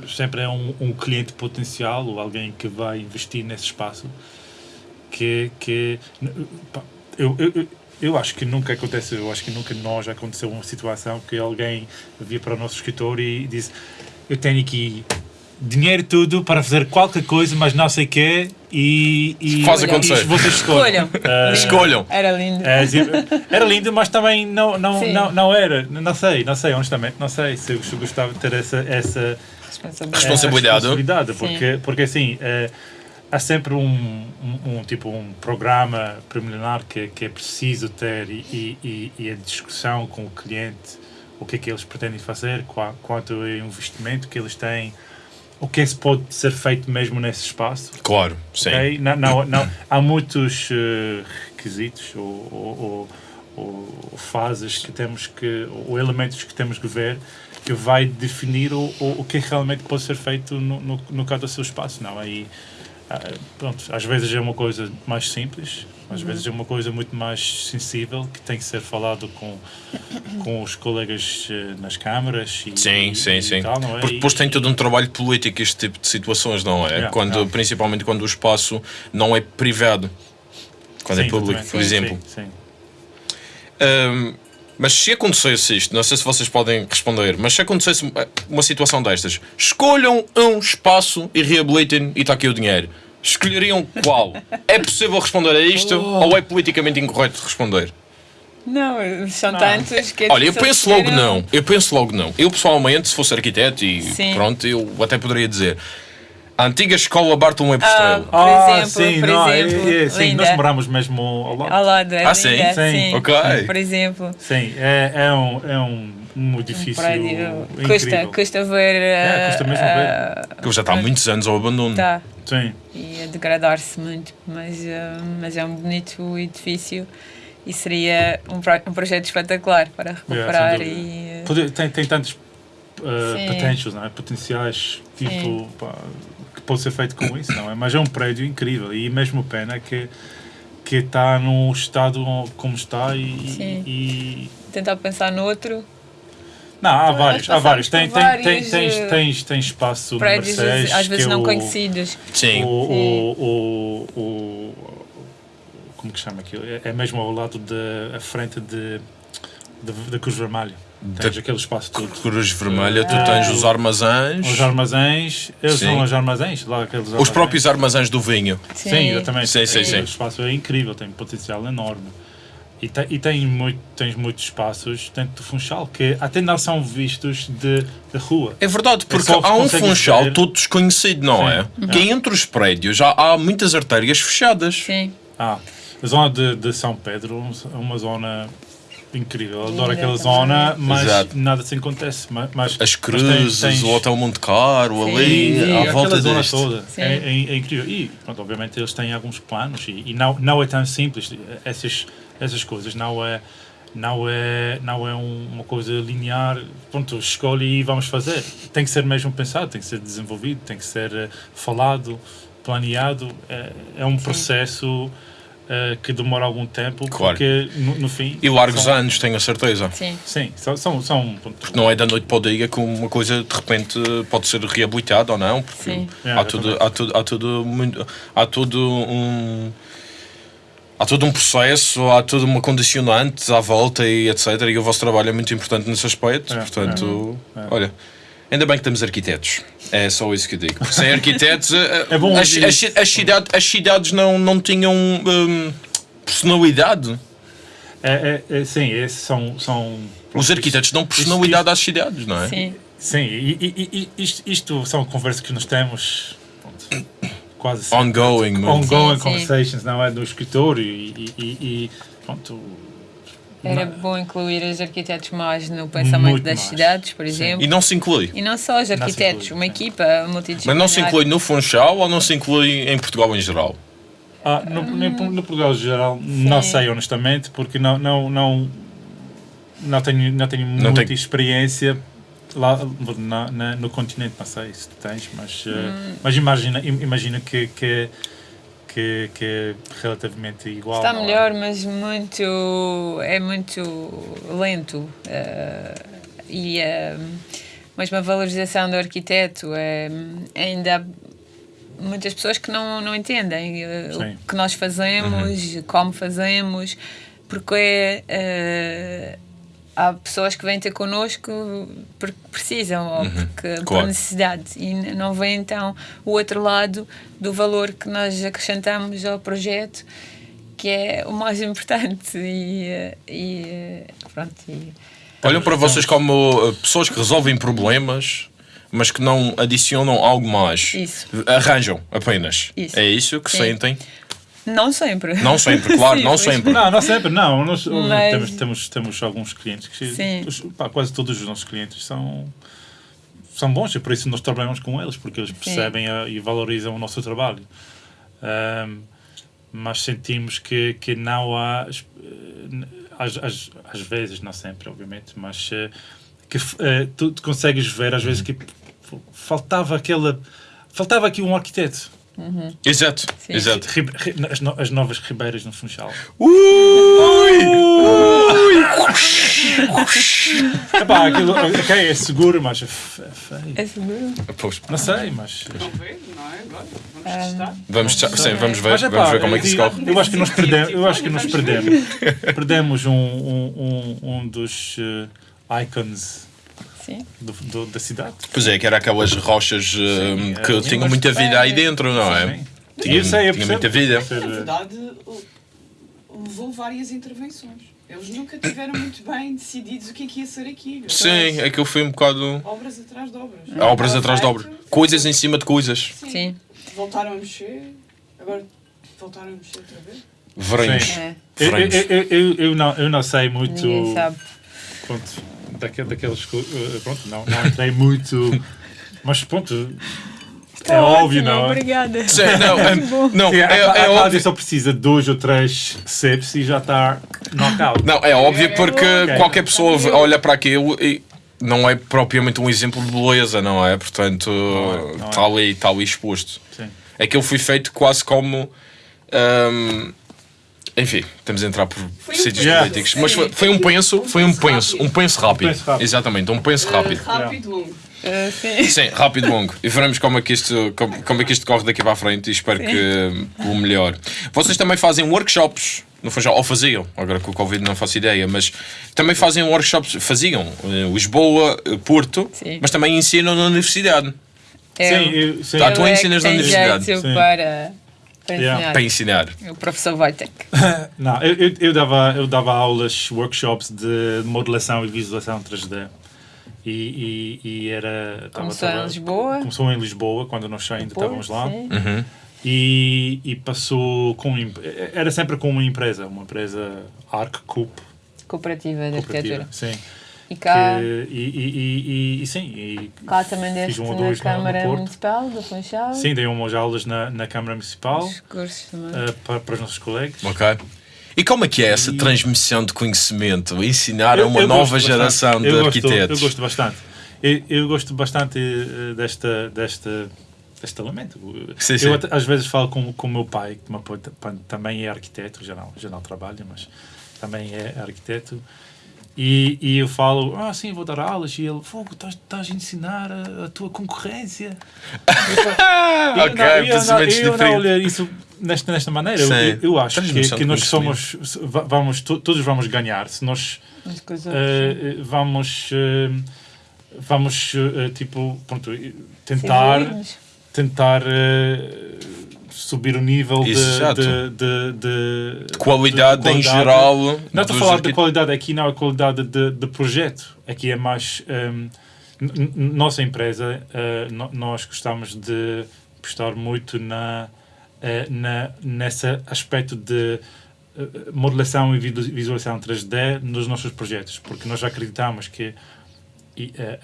sempre é um, um cliente potencial ou alguém que vai investir nesse espaço que, que pá, eu, eu, eu- acho que nunca acontece, eu acho que nunca nós aconteceu uma situação que alguém via para o nosso escritório e disse eu tenho aqui dinheiro tudo para fazer qualquer coisa, mas não sei o quê e, e, Faz e acontecer. vocês escolhem. Escolham. Ah, Escolham. Era lindo. é, assim, era lindo, mas também não, não, Sim. não, não era. Não sei, não sei, honestamente, não sei se eu, gostava de ter essa, essa Responsabilidade. Responsabilidade. porque, porque assim, eh, há sempre um, um, um tipo um programa preliminar que, que é preciso ter e, e, e- a discussão com o cliente, o que é que eles pretendem fazer, qua- quanto é o investimento que eles têm, o que é que pode ser feito mesmo nesse espaço. Claro, sim. ok? Não, não, não, há muitos eh, requisitos ou, ou, ou- ou fases que temos que, ou elementos que temos que ver que vai definir o, o, o que realmente pode ser feito no, no, no caso do seu espaço. Não, aí, ah, pronto, às vezes é uma coisa mais simples, às vezes é uma coisa muito mais sensível que tem que ser falado com, com os colegas eh, nas câmaras e, Sim, e, sim, e sim. tal, é? Porque depois tem todo um trabalho político este tipo de situações, não é? Yeah, quando, yeah. Principalmente quando o espaço não é privado. Quando é Sim, público, exatamente. por exemplo. Sim, sim. Ahm, mas se acontecesse isto, não sei se vocês podem responder, mas se acontecesse uma situação destas, escolham um espaço e reabilitem e está aqui o dinheiro. Escolheriam qual? É possível responder a isto ou é politicamente incorreto responder? Não, são Não. tantos que. Olha, eu penso logo não. Eu penso logo não. Eu pessoalmente, se fosse arquiteto e Sim. pronto, eu até poderia dizer. A antiga escola Bartolomeu Ah, Estrela. Por Ah, exemplo, sim, por não, é- exemplo, é, sim, linda. nós moramos mesmo ao lado. Ao lado, é Ah, sim? linda, Sim. Ok. Por exemplo, Sim, é, é, um, é um, um um edifício prédio. incrível. Custa, custa ver. É, custa mesmo ah, Que já está há muitos anos ao abandono. Tá. Sim, E a degradar-se muito, mas, ah, mas é um bonito edifício e seria um, pro- um projeto espetacular para recuperar sem e. ah, Pode- tem, tem tantos uh, potentials, não é? potenciais tipo, pá, que pode ser feito com isso, não é? Mas é um prédio incrível e mesmo pena que que está no estado como está e, Sim. e- tentar pensar no outro não há vários há vários tem, tem, tem, vários, tens, eh, tens, tens espaço no prédios Mercedes às vezes que é não o- conhecidos. Sim. O, o, o, o- como que chama aquilo? É- É mesmo ao lado da frente de, de, da Cruz Vermelha. Tens Da- aquele espaço todo. Cruz Vermelha, tu tens os armazéns, Os armazéns, eles Sim. são os armazéns, lá aqueles os armazéns. próprios armazéns do vinho. Sim, exatamente. Sim, sim, É, sim. O espaço é incrível, tem um potencial enorme. E, tem, e tem muito, tens muitos espaços dentro do Funchal que até não são vistos de, de rua. É verdade, porque só há um funchal ver- todo desconhecido, não Sim. é? Uhum. Que entre os prédios já há muitas artérias fechadas. Sim, Ah, a zona de, de São Pedro é uma zona incrível. Eu Adoro aquela zona, mas Exato. nada se acontece. Mas, mas- As mas cruzes, tens- tens- o Hotel Monte Caro, Sim. ali, Sim, à volta zona deste. toda. Sim. É, é- é incrível. E, pronto, obviamente, eles têm alguns planos e, e não, não é tão simples. Essas, essas coisas não é, não é, não é um- uma coisa linear. Pronto, escolhe e vamos fazer. Tem que ser mesmo pensado, tem que ser desenvolvido, tem que ser eh, falado, planeado. É, é um processo eh, que demora algum tempo, Claro. porque no, no fim. E largos são- anos, tenho a certeza. sim. Sim, são. são, são pronto, Não é da noite para o dia que uma coisa de repente pode ser reabilitada ou não, porque Sim. É, há, tudo, há, tudo, há, tudo muito, há todo um. Há todo um processo, há toda uma condicionante à volta e etc. E o vosso trabalho é muito importante nesse aspecto. É, Portanto, é. É. olha, ainda bem que temos arquitetos. É só isso que eu digo. Porque sem arquitetos, eh, É bom as, ouvir as, as cidade- as cidades não, não tinham hum, personalidade. É, é, é, sim, esses são. são Os arquitetos dão personalidade às cidades, não é? Sim, Sim, e, e- e- isto, isto são conversas que nós temos quase sempre. Ongoing, mano. ongoing Sim, sim. conversations, não é? No escritório e, e, e- pronto. era bom incluir os arquitetos mais no pensamento Muito das mais. cidades, por Sim. exemplo. E não se inclui. E não só os arquitetos, inclui, uma sim. equipa multidisciplinar. Mas não se inclui no Funchal ou não se inclui em Portugal em geral? Ah, no, no, no Portugal em geral, não sei honestamente, porque não, não, não, não tenho, não tenho Não muita tem- experiência lá na, na- no continente, não sei se tens, mas, eh, Hum. mas imagina, im- imagina que, que, que, que é relativamente igual. Está é? melhor, mas muito. é muito lento. eh, e eh, mesmo a valorização do arquiteto é, ainda há muitas pessoas que não, não entendem eh, Sim. o que nós fazemos, como fazemos. porque é, eh, há pessoas que vêm ter connosco porque precisam ou porque, por claro. necessidade e não vê então o outro lado do valor que nós acrescentamos ao projeto que é o mais importante e, eh, e eh, pronto e, Olham para vocês como uh, pessoas que resolvem problemas, mas que não adicionam algo mais. Isso. Arranjam apenas. Isso. É isso que Sim. sentem? Não sempre Não sempre, claro, Sim, não pois. sempre. Não, não sempre, não. Nós, Mas- temos, temos, temos alguns clientes que Sim. pá, quase todos os nossos clientes são, são bons e por isso nós trabalhamos com eles, porque eles percebem a- e valorizam o nosso trabalho. Ahm, mas sentimos que, que não há, eh, às, às, às vezes, não sempre, obviamente, mas eh, que eh, tu, tu consegues ver às vezes que faltava aquela. Faltava aqui um arquiteto. Exato, Sim. exato. Ri- ri- as, no- as novas ribeiras no Funchal. Epá, aquilo ok, é seguro, mas é é feio. é seguro Pois, Não sei, mas. Não vê, não é? Agora, vamos Ah, testar. Vamos, sim, vamos ver, mas vamos ver como é que se corre. eu acho que nós perdemos, eu acho que nós perdemos, perdemos um, um, um, um dos eh, icons do, do- da cidade. Pois é, que era aquelas rochas uh, Sim, que é, tinham muita vida aí dentro, não é? Sim. Tinha- eu sei, eu tinha percebo. muita vida. Ser, Na eh, verdade, levou várias intervenções. Eles nunca tiveram muito bem decididos o que é que ia ser aquilo. Sim, aquilo foi um bocado. Obras atrás de obras. Obras Estava atrás de obras. Coisas em cima de coisas. Sim. sim Voltaram a mexer, agora voltaram a mexer outra vez. Veremos. Sim. é. eu, eu, eu, eu, eu não, eu não sei muito. ninguém sabe Pronto, daque- daquelas coisas. Pronto, não, não entrei muito. Mas pronto. É Tá óbvio, ótimo, não é? obrigada Sim, não, é, não, é, a, a é Cláudia óbvio. só precisa de dois ou três ceps e já está knockout. Não, é óbvio porque Ok. qualquer pessoa olha para aquilo e não é propriamente um exemplo de beleza, não é? Portanto, é, é. está ali, está ali exposto. Sim. Aquilo foi feito quase como. hum, enfim, estamos a entrar por Foi um sítios políticos. Mas foi, foi um penso, foi um penso, um penso rápido. penso rápido. Exatamente, um penso rápido. Uh, rápido, longo. Uh, sim Sim, rápido longo. E veremos como é que isto, como, como é que isto corre daqui para a frente e espero que o melhor. Vocês também fazem workshops, não foi já, ou faziam, agora com o Covid não faço ideia, mas também fazem workshops, faziam, em Lisboa, eh, Porto, Sim. mas também ensinam na universidade. É, Sim, eu, sim. Tá, tu é ensinas na universidade. jeito Sim. Para, para Yeah. ensinar. Para ensinar. O professor Wojtek. Não, eu, eu, eu dava, eu dava aulas, workshops de modelação e visualização 3D. E, e, e era. tava- Começou em tava- Lisboa? Começou em Lisboa, quando nós ainda estávamos lá. sim. Uhum. E, e passou com. Era sempre com uma empresa, uma empresa ArcCoop. Cooperativa de cooperativa, arquitetura. Sim. E cá, Que- e, e, e, e, e sim. E cá também fiz deste um ou na dois no- no Câmara Porto. Municipal do Funchal. Sim, dei umas aulas na, na Câmara Municipal Os cursos também. eh, para, para os nossos colegas. Ok. E como é que é essa transmissão de conhecimento? Ensinar a Eu- uma eu nova geração bastante. de eu gosto, arquitetos? Eu gosto bastante. Eu, eu gosto bastante eh, desta, desta, deste elemento. Sim, eu sim. até- às vezes falo com, com o meu pai, que também é arquiteto, já não, já não trabalha, mas também é arquiteto. E, e eu falo, ah, sim, vou dar aulas. E ele, fogo, estás, estás a ensinar a, a tua concorrência. E eu Ok, não- eu não- eu não olho isso nesta, nesta maneira. Eu, eu, acho que, que nós somos, vamos, to- todos vamos ganhar se nós eh, vamos eh, vamos eh, tipo pronto, tentar tentar subir o nível de, de, de, de- de Qualidade, em geral. não estou a falar de qualidade aqui não é qualidade de, projeto aqui é mais n- nossa empresa no- nós gostamos de apostar muito na eh, na nesse aspecto de modelação e visu- visualização 3D nos nossos projetos porque nós acreditamos que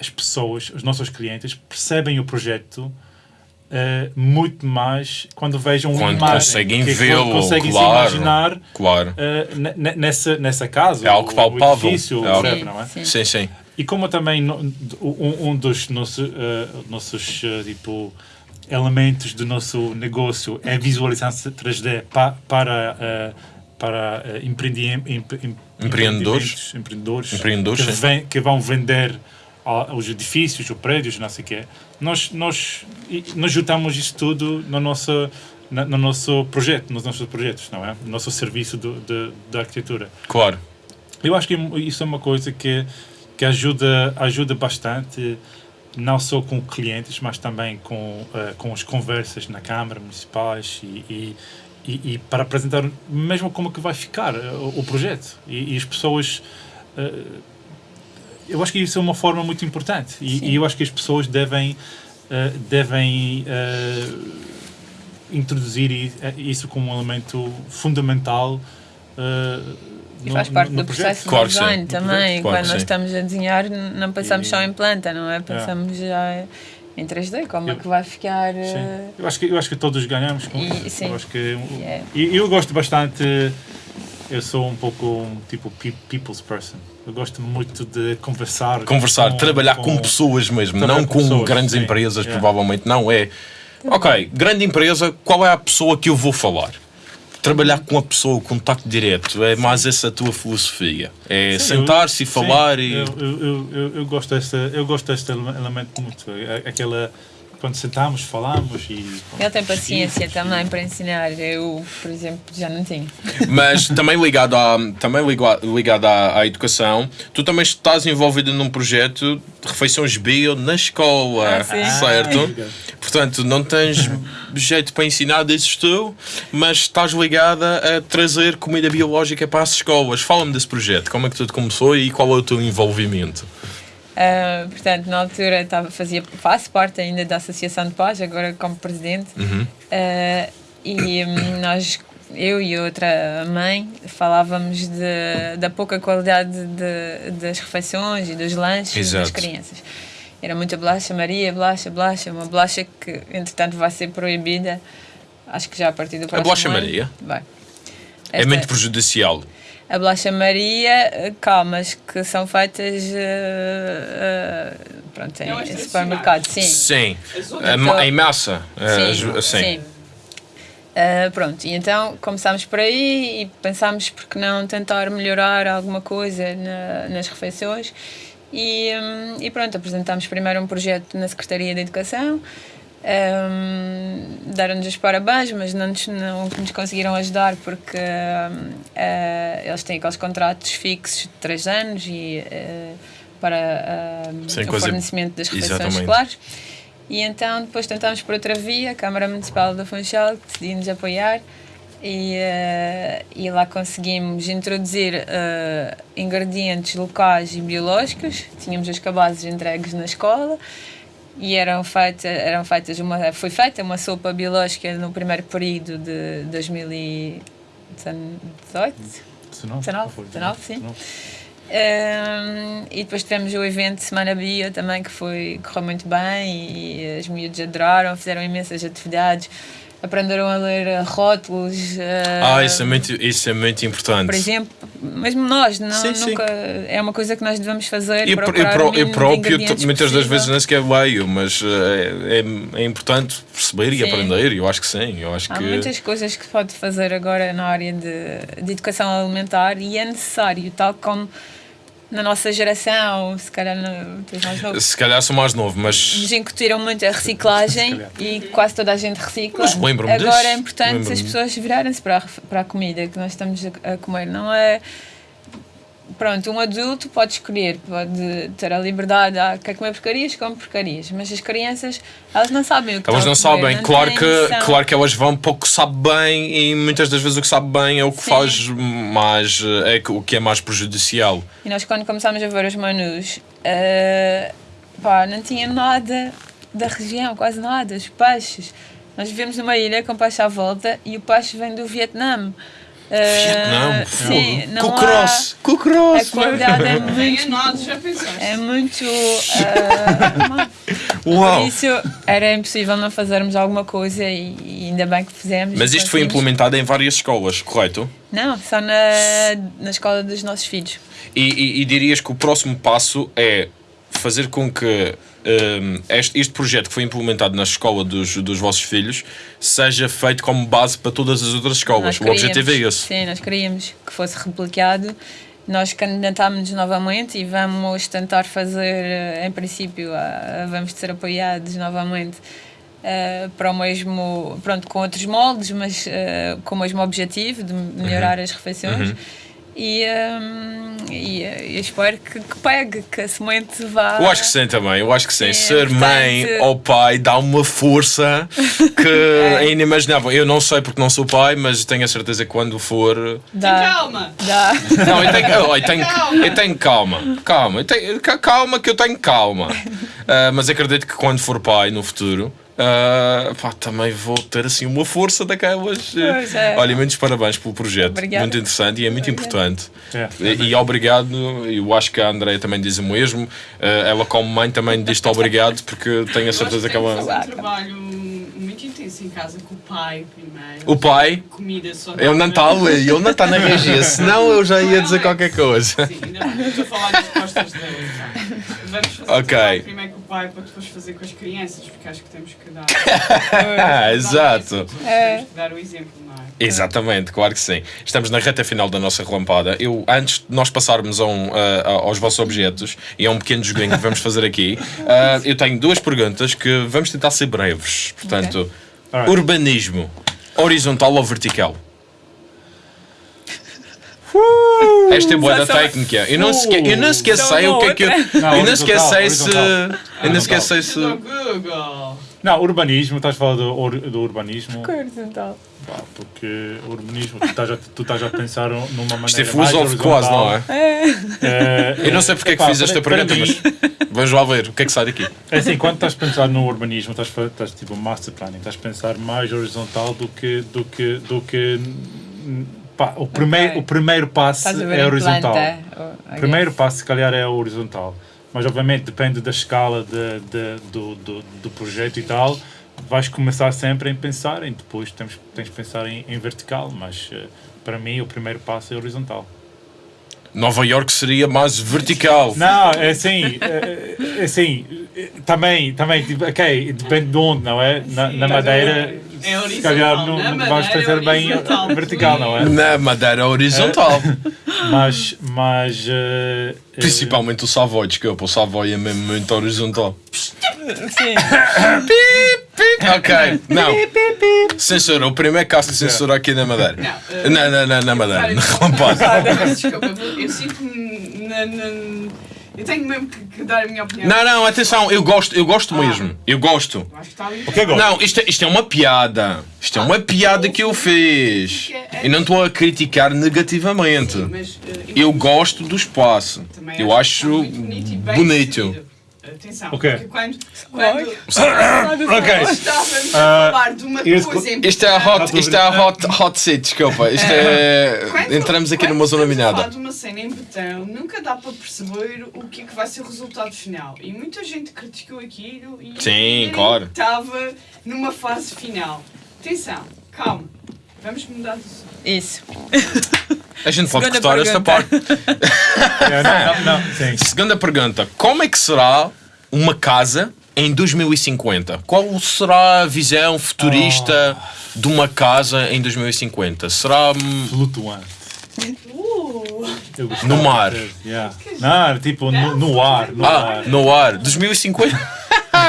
as pessoas os nossos clientes percebem o projeto eh, muito mais quando vejam Quando uma imagem conseguem que vê-lo, conseguem se claro. imaginar Claro. Uh, ne- ne- nessa, nessa casa, É algo o- palpável. o edifício, É algo- Sim, não é? sim. Sim, sim. E como também um, um dos nossos, uh, nossos uh, tipo, elementos do nosso negócio é a visualização 3D pa, para, uh, para uh, empreendi- em- em- Empreendedores. empreendimentos, empreendedores, Empreendedores, que, vem- que vão vender os edifícios, os prédios, não sei o quê. Nós, nós, nós juntamos isso tudo no nosso, no nosso projeto, nos nossos projetos, não é? No nosso serviço de, da arquitetura. Claro. Eu acho que isso é uma coisa que, que ajuda, ajuda bastante, não só com clientes, mas também com, eh, com as conversas na Câmara Municipais e, e, e, e para apresentar mesmo como que vai ficar eh, o, o projeto. E, e as pessoas. eh, eu acho que isso é uma forma muito importante e, e eu acho que as pessoas devem, eh, devem eh, introduzir eh, isso como um elemento fundamental. eh, E no- faz parte no- no do projeto. processo Claro de design também. Claro Quando nós sim. estamos a desenhar, não pensamos E- só em planta, não é? Pensamos já em 3D, como é Eu- que vai ficar. Sim. Eu acho que eu acho que todos ganhamos com E- isso. sim. Eu acho que Yeah. e eu gosto bastante. Eu sou um pouco um tipo pe- people's person. Eu gosto muito de conversar. Conversar, trabalhar com, pessoas mesmo, não com com pessoas, grandes sim. empresas, Yeah. provavelmente. Não é. Ok, grande empresa, qual é a pessoa que eu vou falar? Trabalhar com a pessoa, o contacto direto, é mais essa a tua filosofia. É Sim, sentar-se e sim, falar e. Eu, eu, eu, eu, gosto desta, eu gosto deste ele- elemento muito. É- Aquela quando sentamos, falamos e. Ele tem paciência também para ensinar. Eu, por exemplo, já não tenho. Mas também ligado, à, também liga- ligado à, à educação, tu também estás envolvido num projeto de refeições bio na escola, Ah, certo? Portanto, não tens jeito para ensinar, dizes tu, mas estás ligada a trazer comida biológica para as escolas. Fala-me desse projeto, como é que tudo começou e qual é o teu envolvimento? Ah, portanto, na altura estava, fazia, faço parte ainda da Associação de Paz, agora como presidente. Uhum. Ah, e hum, nós, eu e outra mãe, falávamos de, da pouca qualidade de, das refeições e dos lanches das Exato. crianças. Era muita bolacha Maria, bolacha, bolacha, uma bolacha que entretanto vai ser proibida, acho que já a partir do próximo bolacha ano. Maria? Vai. É Esta- muito prejudicial. A bolacha Maria, eh, calmas, que são feitas eh, eh, pronto, em em supermercado, sim. Sim. Ma- Em massa. Sim, as- sim. Ah, pronto, e então começámos por aí e pensámos por que não tentar melhorar alguma coisa na- nas refeições e, hum, e pronto, apresentámos primeiro um projeto na Secretaria de Educação Hum, deram-nos os parabéns, mas não nos, não nos conseguiram ajudar porque hum, ah, eles têm aqueles contratos fixos de 3 anos e ah, para hum, Sem o coisa- fornecimento das refeições Exatamente. escolares. E então depois tentámos por outra via, a Câmara Municipal da Funchal decidiu-nos apoiar e, eh, e lá conseguimos introduzir eh, ingredientes locais e biológicos. Tínhamos as cabazes entregues na escola e eram, feita, eram feitas uma, foi feita uma sopa biológica no primeiro período de 2018. 19, 19, sim. Um, e depois tivemos o evento Semana Bio também, que foi, correu muito bem e as miúdas adoraram, fizeram imensas atividades, aprenderam a ler rótulos. Ah, uh, isso é muito, isso é muito importante. Por exemplo, mesmo nós, não, Sim, sim. nunca, é uma coisa que nós devemos fazer. Eu, eu, procurar eu de próprio, muitas das possível. vezes nem sequer leio, mas eh, é, é importante perceber e Sim. aprender. Eu acho que sim. Eu acho Há que. muitas coisas que se pode fazer agora na área de, de educação alimentar e é necessário, tal como na nossa geração, se calhar tu és mais novo, Se calhar sou mais novo, mas. nos incutiram muito a reciclagem e quase toda a gente recicla. Mas lembro-me Agora disso. é importante as pessoas virarem-se para, a, para a comida que nós estamos a comer. Não é. Pronto, um adulto pode escolher, pode ter a liberdade, ah, quer comer porcarias, come porcarias, mas as crianças, elas não sabem o que Elas não sabem, não claro que, claro que elas vão para o que sabe bem e muitas das vezes o que sabe bem é o que Sim. faz mais, é o que é mais prejudicial. E nós, quando começámos a ver os menus, eh, pá, não tinha nada da região, quase nada. Os peixes. Nós vivemos numa ilha com peixe à volta e o peixe vem do Vietnã. Vietnã, sim, fogo. não Cucross, há, cucross, a qualidade é muito, nós, já é muito. eh, Uau! por isso era impossível não fazermos alguma coisa e, e ainda bem que fizemos. Mas isto foi implementado em várias escolas, correto? Não, só na, na escola dos nossos filhos. E, e- e dirias que o próximo passo é fazer com que este, este projeto que foi implementado na escola dos, dos vossos filhos seja feito como base para todas as outras escolas. Nós O objetivo é esse. Sim, nós queríamos que fosse replicado. Nós candidatámos-nos novamente e vamos tentar fazer, eh, em princípio, vamos ser apoiados novamente eh, para o mesmo, pronto, com outros moldes, mas eh, com o mesmo objetivo de melhorar Uhum. as refeições. E, ehm, e, eh, eu espero que, que pegue, que a semente vá. Eu acho que sim também, eu acho que sim. É, Ser portanto- mãe ou pai dá uma força que é inimaginável. Eu não sei porque não sou pai, mas tenho a certeza que quando for. Tem Dá, calma! dá. Não, eu tenho, eu, eu tenho, Calma. eu tenho calma. Calma, eu tenho, ca- calma que eu tenho calma. Ah, mas acredito que quando for pai no futuro. Ah, pá, também vou ter assim uma força daquelas. Pois é. Olha, muitos parabéns pelo projeto. Obrigada. Muito interessante e é muito importante. É. E, e obrigado, eu acho que a Andrea também diz o mesmo. Eh, ela, como mãe, também diz-te obrigado, porque tenho a certeza que Tem ela. um trabalho muito intenso em casa com o pai primeiro. O pai, Comida só. ele não está ali, ele não está na regia, senão eu já ia dizer qualquer coisa. Sim, ainda não estou a falar das costas dele. então. Vamos fazer Ok. o trabalho primeiro pai para depois fazer com as crianças, porque acho que temos que dar. Ah, exato. É. Temos que dar o exemplo, não é? Exatamente, claro que sim. Estamos na reta final da nossa relampada. Eu, antes de nós passarmos a um, a- a- aos vossos objetos e a um pequeno joguinho que vamos fazer aqui, ah, eu tenho duas perguntas que vamos tentar ser breves. Portanto, Alright. urbanismo, horizontal ou vertical? Esta é boa da técnica. Eu não sequer, eu não sei o que é que eu. Não, Eu não sei se. Eu não sequer sei se. Não, urbanismo, estás a falar do, do urbanismo, Horizontal. pá, porque o urbanismo, tu estás, a, tu estás a pensar numa maneira Isto é mais filosófico quase, não é? É, Eu não sei porque é que epá, fiz esta para- pergunta, mim, mas vamos lá ver o que é que sai daqui. É assim, quando estás a pensar no urbanismo, estás, estás tipo master planning, estás a pensar mais horizontal do que do que do que pá, o primeiro Ok. o primeiro passo é horizontal. planta, oh, O primeiro passo se calhar é horizontal, mas obviamente depende da escala de, de- do, do, do projeto e tal. Vais começar sempre em pensar, e depois tens, tens de pensar em, em vertical, mas eh, para mim o primeiro passo é horizontal. Nova York seria mais vertical. Não, é assim, é, é assim, é, também, também, tipo, ok, depende de onde, não é? Na, na Madeira, É horizontal. se calhar não, Na não vais é fazer bem vertical, não é? Na Madeira horizontal. Mas, mas... eh, eh, Principalmente o Savoy, desculpa, o Savoy é mesmo muito horizontal. Sim. Ok, não. Censura, o primeiro caso de censura aqui na Madeira. Não, eh, Na, na, na, na Madeira, Olha, na Relampada. Desculpa, eu sinto-me. na- na- Eu tenho mesmo que, que dar a minha opinião. Não, não, atenção, eu gosto, eu gosto mesmo. Eu gosto. Acho que está ali. O que é gosto? Não, isto, é- isto é uma piada. Isto é uma piada que eu fiz. E não estou a criticar negativamente. Mas, eh, Eu gosto do espaço. Eu acho bonito. Atenção, O quê? porque quando, quando Ok. nós estávamos Ah, a falar de uma coisa em Isto é hot, isto é hot, hot seat, desculpa. Isto é. Quando- Entramos aqui quando numa zona estamos a falar minada. de uma cena em betão, nunca dá para perceber o que é que vai ser o resultado final. E muita gente criticou aquilo e Sim, claro. estava numa fase final. Atenção, calma. Vamos mudar de assunto. Isso. A gente pode Segunda cortar esta pergunta. parte. é, não, não, não. Segunda pergunta: Como é que será uma casa em 2050? Qual será a visão futurista de uma casa em 2050? Será hum, Flutuante. Uh, No mar. yeah. Não, tipo no, no ar, no ah, ar. no ar? 2050?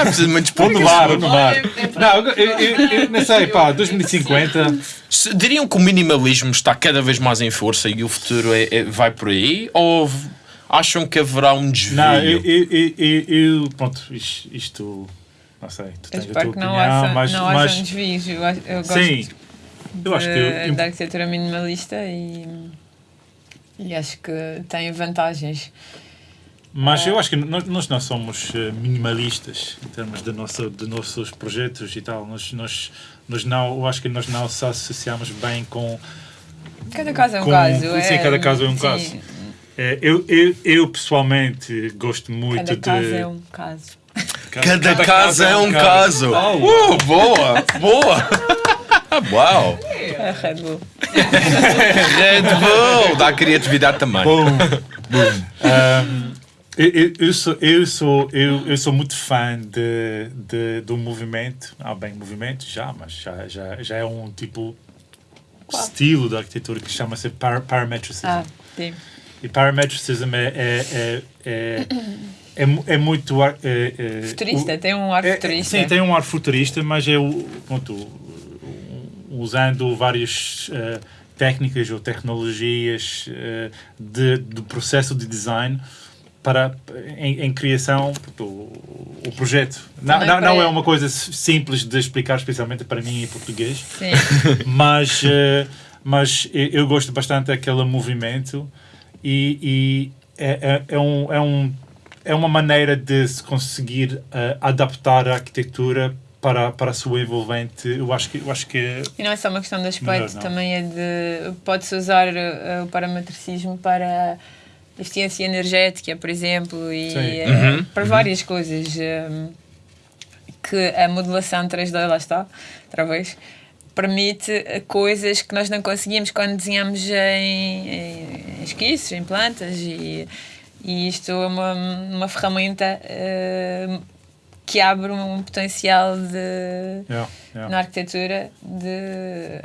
Precisa de muitos Ou no mar, ou no mar. Olha, é para- Não, eu, eu, eu, eu não sei, pá, 2050. Se- Diriam que o minimalismo está cada vez mais em força e o futuro é- é- vai por aí? Ou acham que haverá um desvio? Não, eu, eu, eu, eu, eu- pronto, isto, isto, não sei, tu tens a espero tua que não opinião, haja, mas, não mas haja desvios. Eu, acho- eu gosto sim, eu acho que de- eu- da arquitetura minimalista e, e acho que tem vantagens. Mas eu acho que nós, nós não somos eh, minimalistas em termos de, nosso, de nossos projetos e tal. Nós, nós, nós não, eu acho que nós não se associamos bem com. Cada caso é um Com- caso. sim, é, cada caso é um sim, caso. eh, eu, eu, eu pessoalmente gosto muito Cada de. caso é um caso. Cada, casa é um caso. Uh, boa, boa. Uau. É Red Bull. Red Bull. Dá criatividade também. Boom, boom. Um, eu, eu, sou, eu, sou, eu, eu sou muito fã de, de, do movimento. Ah, bem, movimento já, mas já, já, já é um tipo estilo da arquitetura que chama-se par parametricism. Ah, sim. E parametricism é, é, é, é, é, é muito. ar- é- é- Futurista, o- tem um ar é- futurista. Sim, tem um ar futurista, mas é o. Pronto, usando várias eh, técnicas ou tecnologias eh, de, do processo de design para em, em criação do o projeto. Não, não, não é uma coisa simples de explicar, especialmente para mim em português Sim. mas, eh, mas eu gosto bastante daquele movimento e, e é, é, é, um, é, um, é uma maneira de se conseguir eh, adaptar a arquitetura para, para a sua envolvente. Eu acho que, eu acho que E não é só uma questão de aspecto, Melhor também é de. Pode-se usar uh, o parametricismo para eficiência energética, por exemplo, e Sim. uh, Uhum, para várias coisas. um, que a modelação 3D, lá está, outra vez, permite uh, coisas que nós não conseguimos quando desenhamos em, em esquiços, em plantas, e, e isto é uma, uma ferramenta uh, que abre um potencial de yeah, yeah. na arquitetura de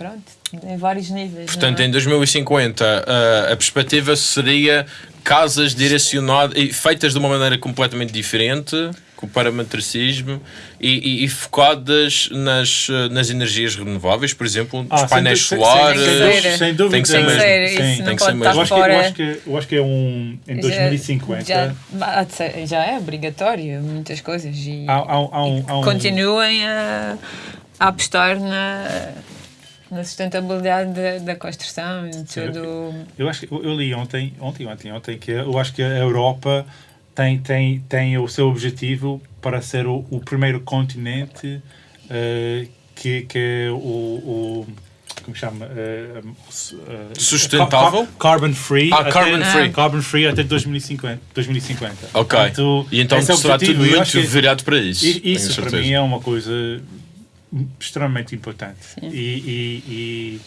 pronto, em vários níveis. Portanto, é? em 2050, a, a perspectiva seria casas direcionadas e feitas de uma maneira completamente diferente, com o parametricismo e, e- e focadas nas, eh, nas energias renováveis, por exemplo, Ah, os painéis sem, solares. sem dúvida. sem dúvida. Tem que ser Tem que mesmo. ser, Sim, isso tem não que ser mesmo. Eu acho, que, eu, acho que, eu acho que é um. Em 2050. Já, já, é obrigatório, muitas coisas. E, há, há, há um, há um- continuem a, a apostar na, na sustentabilidade da, da construção e tudo. Eu acho que eu, li ontem, ontem, ontem, ontem, que eu acho que a Europa tem, tem, tem o seu objetivo para ser o, o primeiro continente eh, que, que é o, o como chama? Eh, eh, Sustentável? car- carbon free. Ah, até- carbon free. Carbon free até 2050. 2050. Ok. Portanto, e então é será tudo muito virado para isso. Isso para mim é uma coisa extremamente importante. E, e, e,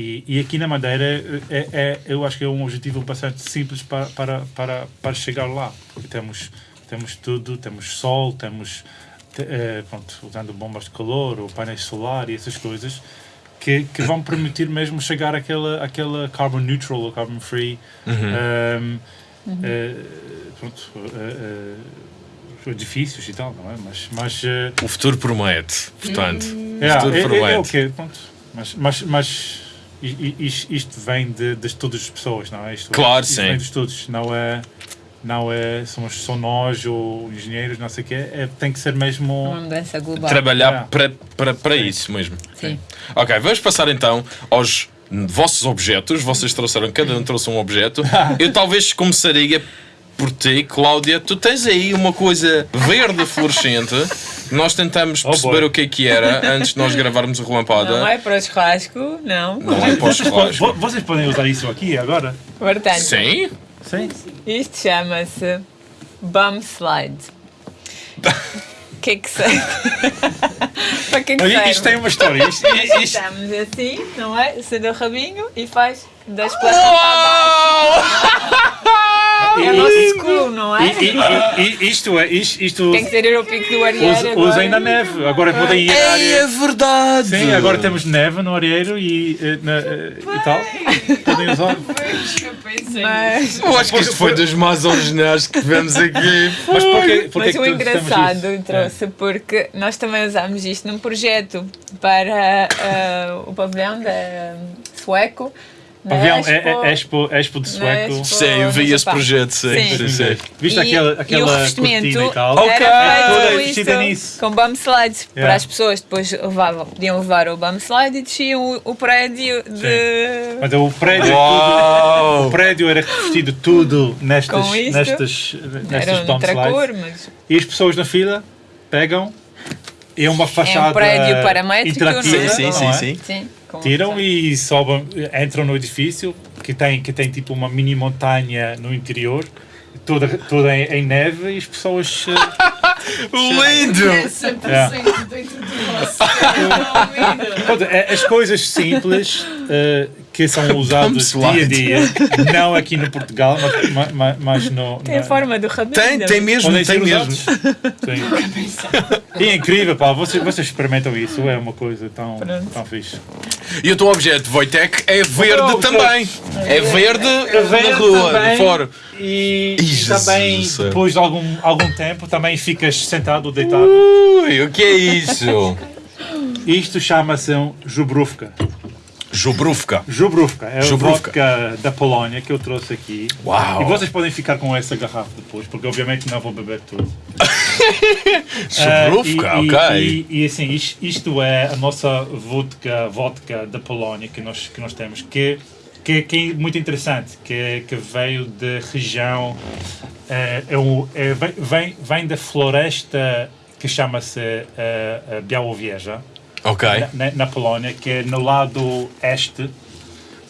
e, e aqui na Madeira é, é, eu acho que é um objetivo bastante simples para, para, para, para chegar lá. Porque temos, temos tudo, temos sol, temos te- eh, pronto, usando bombas de calor ou painéis solares e essas coisas que, que vão permitir mesmo chegar àquela, àquela carbon neutral ou carbon free. Uhum. um, eh, pronto, eh, eh, os edifícios e tal, não é? Mas, mas eh, O futuro promete, portanto. é, futuro é, é, é o promete. quê? Pronto. Mas, mas, mas isto, isto vem de, de todas as pessoas, não é? Isto, Claro, isto sim. vem de todos, não é, não é somos só nós ou engenheiros, não sei o quê, é, tem que ser mesmo. Uma mudança global. Trabalhar Yeah. para, para, para Sim. isso mesmo. Sim. Ok, vamos passar então aos vossos objetos. Vocês trouxeram, cada um trouxe um objeto. Eu talvez começaria por ti, Cláudia. Tu tens aí uma coisa verde fluorescente. Nós tentamos Oh, perceber boy. o que é que era antes de nós gravarmos a relampada. Não é para o churrasco, não. Não é para podem, churrasco. vo- vocês podem usar isso aqui agora? Portanto, Sim? Sim. isto chama-se bum slide. O que é que serve? para que é que Olha, serve? isto tem uma história. Isto, isto, Estamos assim, não é? Acende o rabinho e faz das plantas para baixo. É o nosso escuro, não é? i- i- i- isto é. Isto, isto Tem que ser ao pico do Arieiro us- agora. usem na neve. Agora podem ir à Ei, área. é verdade! Sim, agora temos neve no areeiro e, eh, na, eh, e tal. Podem usar. Mas, Eu acho que isto foi dos mais originais que tivemos aqui. Mas porquê, porquê mas que o engraçado isso? trouxe porque nós também usámos isto num projeto para ah, o pavilhão da sueco. Na Pavilhão, é, Expo- é, Expo, Expo de Sueco. Expo Sim, eu vi esse projeto, sim, sim, sim. Viste E- aquela, e o aquela revestimento cortina e tal? Ok. Isto nisso. com bum slides para Yeah. as pessoas depois levavam, podiam levar o bum slide e desciam o, o prédio de Mas o prédio, Uau! tudo, o prédio era revestido tudo nestas, isto. nestas, nestas um tracor, slides. mas E as pessoas na fila pegam e é uma fachada prédio paramétrico, interativa, não é? Sim, sim, é? sim, sim. sim, Tiram e sobem, entram no edifício que tem, que tem tipo uma mini montanha no interior, toda, toda em, em neve e as pessoas. eh, Lindo! É 100% Yeah. dentro do nosso. É é- as coisas simples eh, que são usados dia a dia, não aqui no Portugal, mas, ma- ma- mas no. Tem a na- forma do rabino. Tem, tem mesmo, tem mesmo. é incrível, pá, vocês, vocês experimentam isso, é uma coisa tão, Pronto. tão fixe. E o teu objeto, Wojtek, é verde também. É verde na rua, também. fora. E, e Jesus também, depois de algum, algum tempo, também ficas sentado ou deitado. Ui, o que é isso? Isto chama-se um Jubrówka. Jubrówka. Jubrówka é Jubrówka. a vodka da Polónia que eu trouxe aqui. Uau. E vocês podem ficar com essa garrafa depois, porque obviamente não vou beber tudo. Jubrówka, Ah, e, ok. E, e, assim, is- isto é a nossa vodka, vodka da Polónia que nós, que nós temos, que, que, que é muito interessante, que, que veio da região, eh, é, um- é, vem- vem, da floresta que chama-se eh, Białowieża, Ok. na, na Polónia, que é no lado este,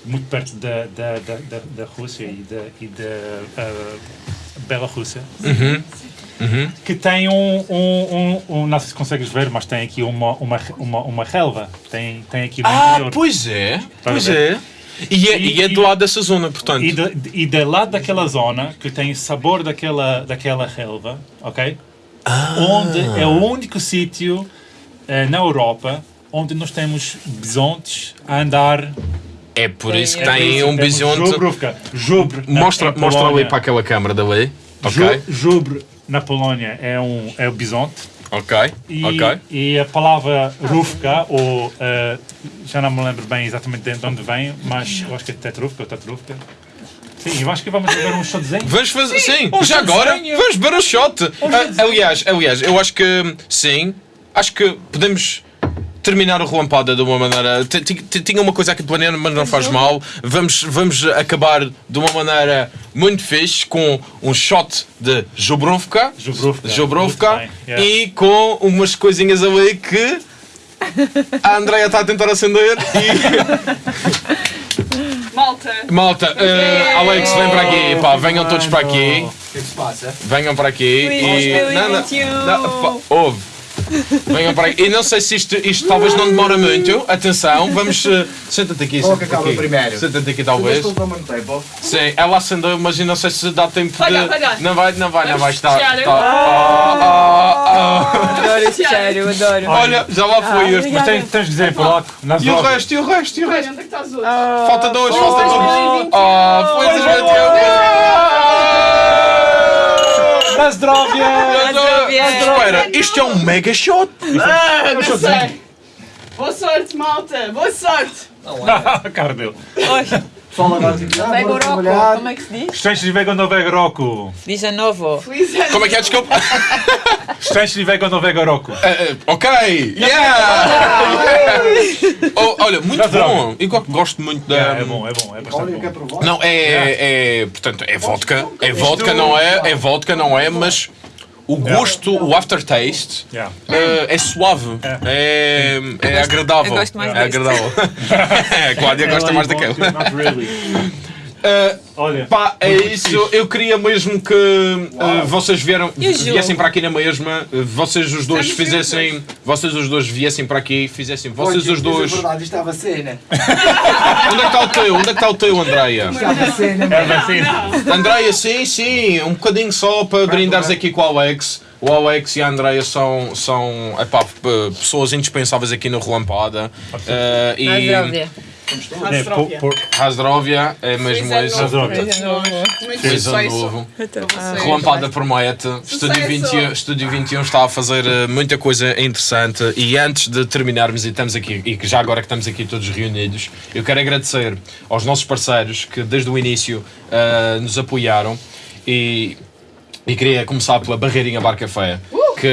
muito perto da, da, da, da, Rússia e da, e da eh, Bielorrússia que tem um, um, um, um- Não sei se consegues ver, mas tem aqui uma, uma, uma, uma relva. Tem, tem aqui no Ah, interior. pois é. Pois é. E é, e é do E- lado dessa zona, portanto. E de, e de lá daquela zona, que tem o sabor daquela, daquela relva, ok? Ah. Onde é o único sítio na Europa onde nós temos bisontes a andar. É por isso que É tem Isso, um bisonte. Jubrówka. Mostra, mostra ali para aquela câmara dali. Ju- Ok. Jubre na Polónia é, um, é o bisonte. Ok. E, Ok. e a palavra rufka, ou eh, já não me lembro bem exatamente de onde vem, mas eu acho que é tetrufka ou tetrufka. Sim, eu acho que vamos beber um shotzinho. Vamos fazer. Sim, um já agora vamos beber um shot. Ah, aliás, aliás, eu acho que sim. Acho que podemos terminar o relampada de uma maneira. Tinha uma coisa aqui planeada, mas não faz mal. Vamos, vamos acabar de uma maneira muito fixe com um shot de bem, yeah. e com umas coisinhas ali que a Andrea está a tentar acender e. Malta, Malta, eh, Alex, vem para aqui, pá, venham todos para aqui. O que é que se passa? Venham para aqui e. 2021. não, pá, ouve. Venham para aqui. E não sei se isto, isto talvez não demora muito. Atenção, vamos. eh, Senta-te aqui. É senta-te acaba aqui. primeiro? Senta-te aqui, talvez. Sim, ela acendeu, mas não sei se dá tempo de. Olha, olha. Não vai, não vai, não vai Vamos estar. fechar. está- Ah, ah, ah. Adoro esse cheiro, adoro. Olha, já lá foi Ah, este. Mas tens, tens de dizer em polaco. nas E o drogas. resto, e o resto, e o resto. onde é que? Falta dois, falta dois. 2021. Ah, foi Feliz 2021. Na zdrowie! Espera, isto é um mega shot. Ah, não sei. Boa sorte, malta. Boa sorte. A cara dele. Pessoal agora ah, trabalhar. como é que se diz? Nowego Roku! Diz a novo. Feliz ano. Como é que é? Desculpa. Szczęśliwego Nowego Roku! Eh, ok, yeah! Oh, olha, muito Já bom. Eu go- gosto muito da. É, é bom, é bom, é bastante bom. Não, é, é. Portanto, é vodka. É vodka, não é? É vodka, não é? Mas o gosto, o aftertaste. Yeah. eh, é suave, é, é agradável. eu gosto mais é agradável. a Cláudia gosta mais daquela. Eh, Olha, Pá, é isso. fixe. Eu queria mesmo que eh, vocês vieram, E viessem para aqui na mesma, vocês os dois Estamos fizessem, vocês os dois viessem para aqui, fizessem, vocês Olha, os a dois. verdade, isto é a vacina. Onde é que está o teu? Onde é que está o teu, Andreia? Isto é a vacina. É vacina. Andreia, sim, sim, um bocadinho só para brindares aqui com o Alex. O Alex e a Andreia são, são epá, pessoas indispensáveis aqui no Relampada. Eh, e É, por, por, Rasdrovia é mesmo isso. ano sucesso novo. para vocês. Relampada promete. Estúdio 21, Estúdio 21 está a fazer eh, muita coisa interessante. E antes de terminarmos, e estamos aqui, e que já agora que estamos aqui todos reunidos, eu quero agradecer aos nossos parceiros que desde o início eh, nos apoiaram. E, e queria começar pela Barreirinha Bar Café. Que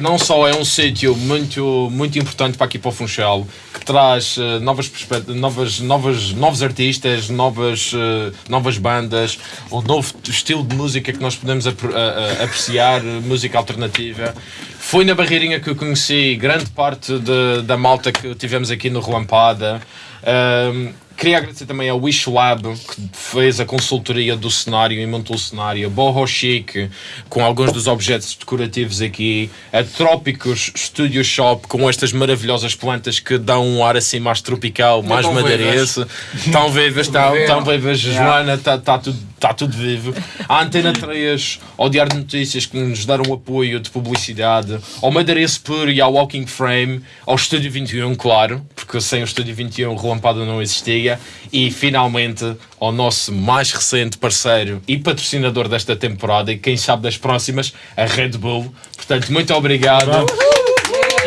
não só é um sítio muito, muito importante para aqui para o Funchal, que traz eh, novas, novas, novas, novos artistas, novas, eh, novas bandas, um novo estilo de música que nós podemos apre- a- a- apreciar, música alternativa. Foi na Barreirinha que eu conheci grande parte de- da malta que tivemos aqui no Relampada. Ahm, queria agradecer também ao Wish Lab, que fez a consultoria do cenário e montou o cenário. A Boho Chic, com alguns dos objetos decorativos aqui. A Trópicos Studio Shop, com estas maravilhosas plantas que dão um ar assim mais tropical, mais madeirense. Tão vivas, tão, Viveram. tão vivas, Joana, está tá tudo, tá tudo vivo. A Antena 3, ao Diário de Notícias, que nos deram apoio de publicidade, ao Madeirense Puro e ao Walking Frame, ao Estúdio 21, claro, porque sem o Estúdio 21 o Relampada não existia, e finalmente ao nosso mais recente parceiro e patrocinador desta temporada, e quem sabe das próximas, a Red Bull. Portanto, muito obrigado.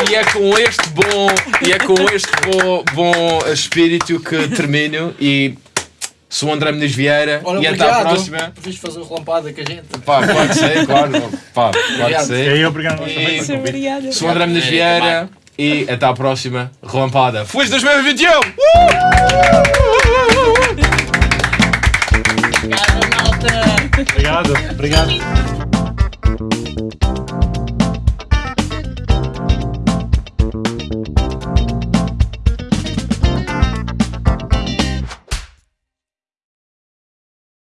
E é com este bom, e é com este bom, bom espírito que termino e sou o André Mendes Vieira Olha, e até à obrigado próxima. por vires fazer o relampada com a gente. Pá, claro que sei, claro. Pá, claro que E Obrigado. sei. aí, obrigado E-. Sou o André Mendes É, Vieira e até à próxima. Relampada. Feliz 2021! Obrigada, malta! Obrigado, obrigado.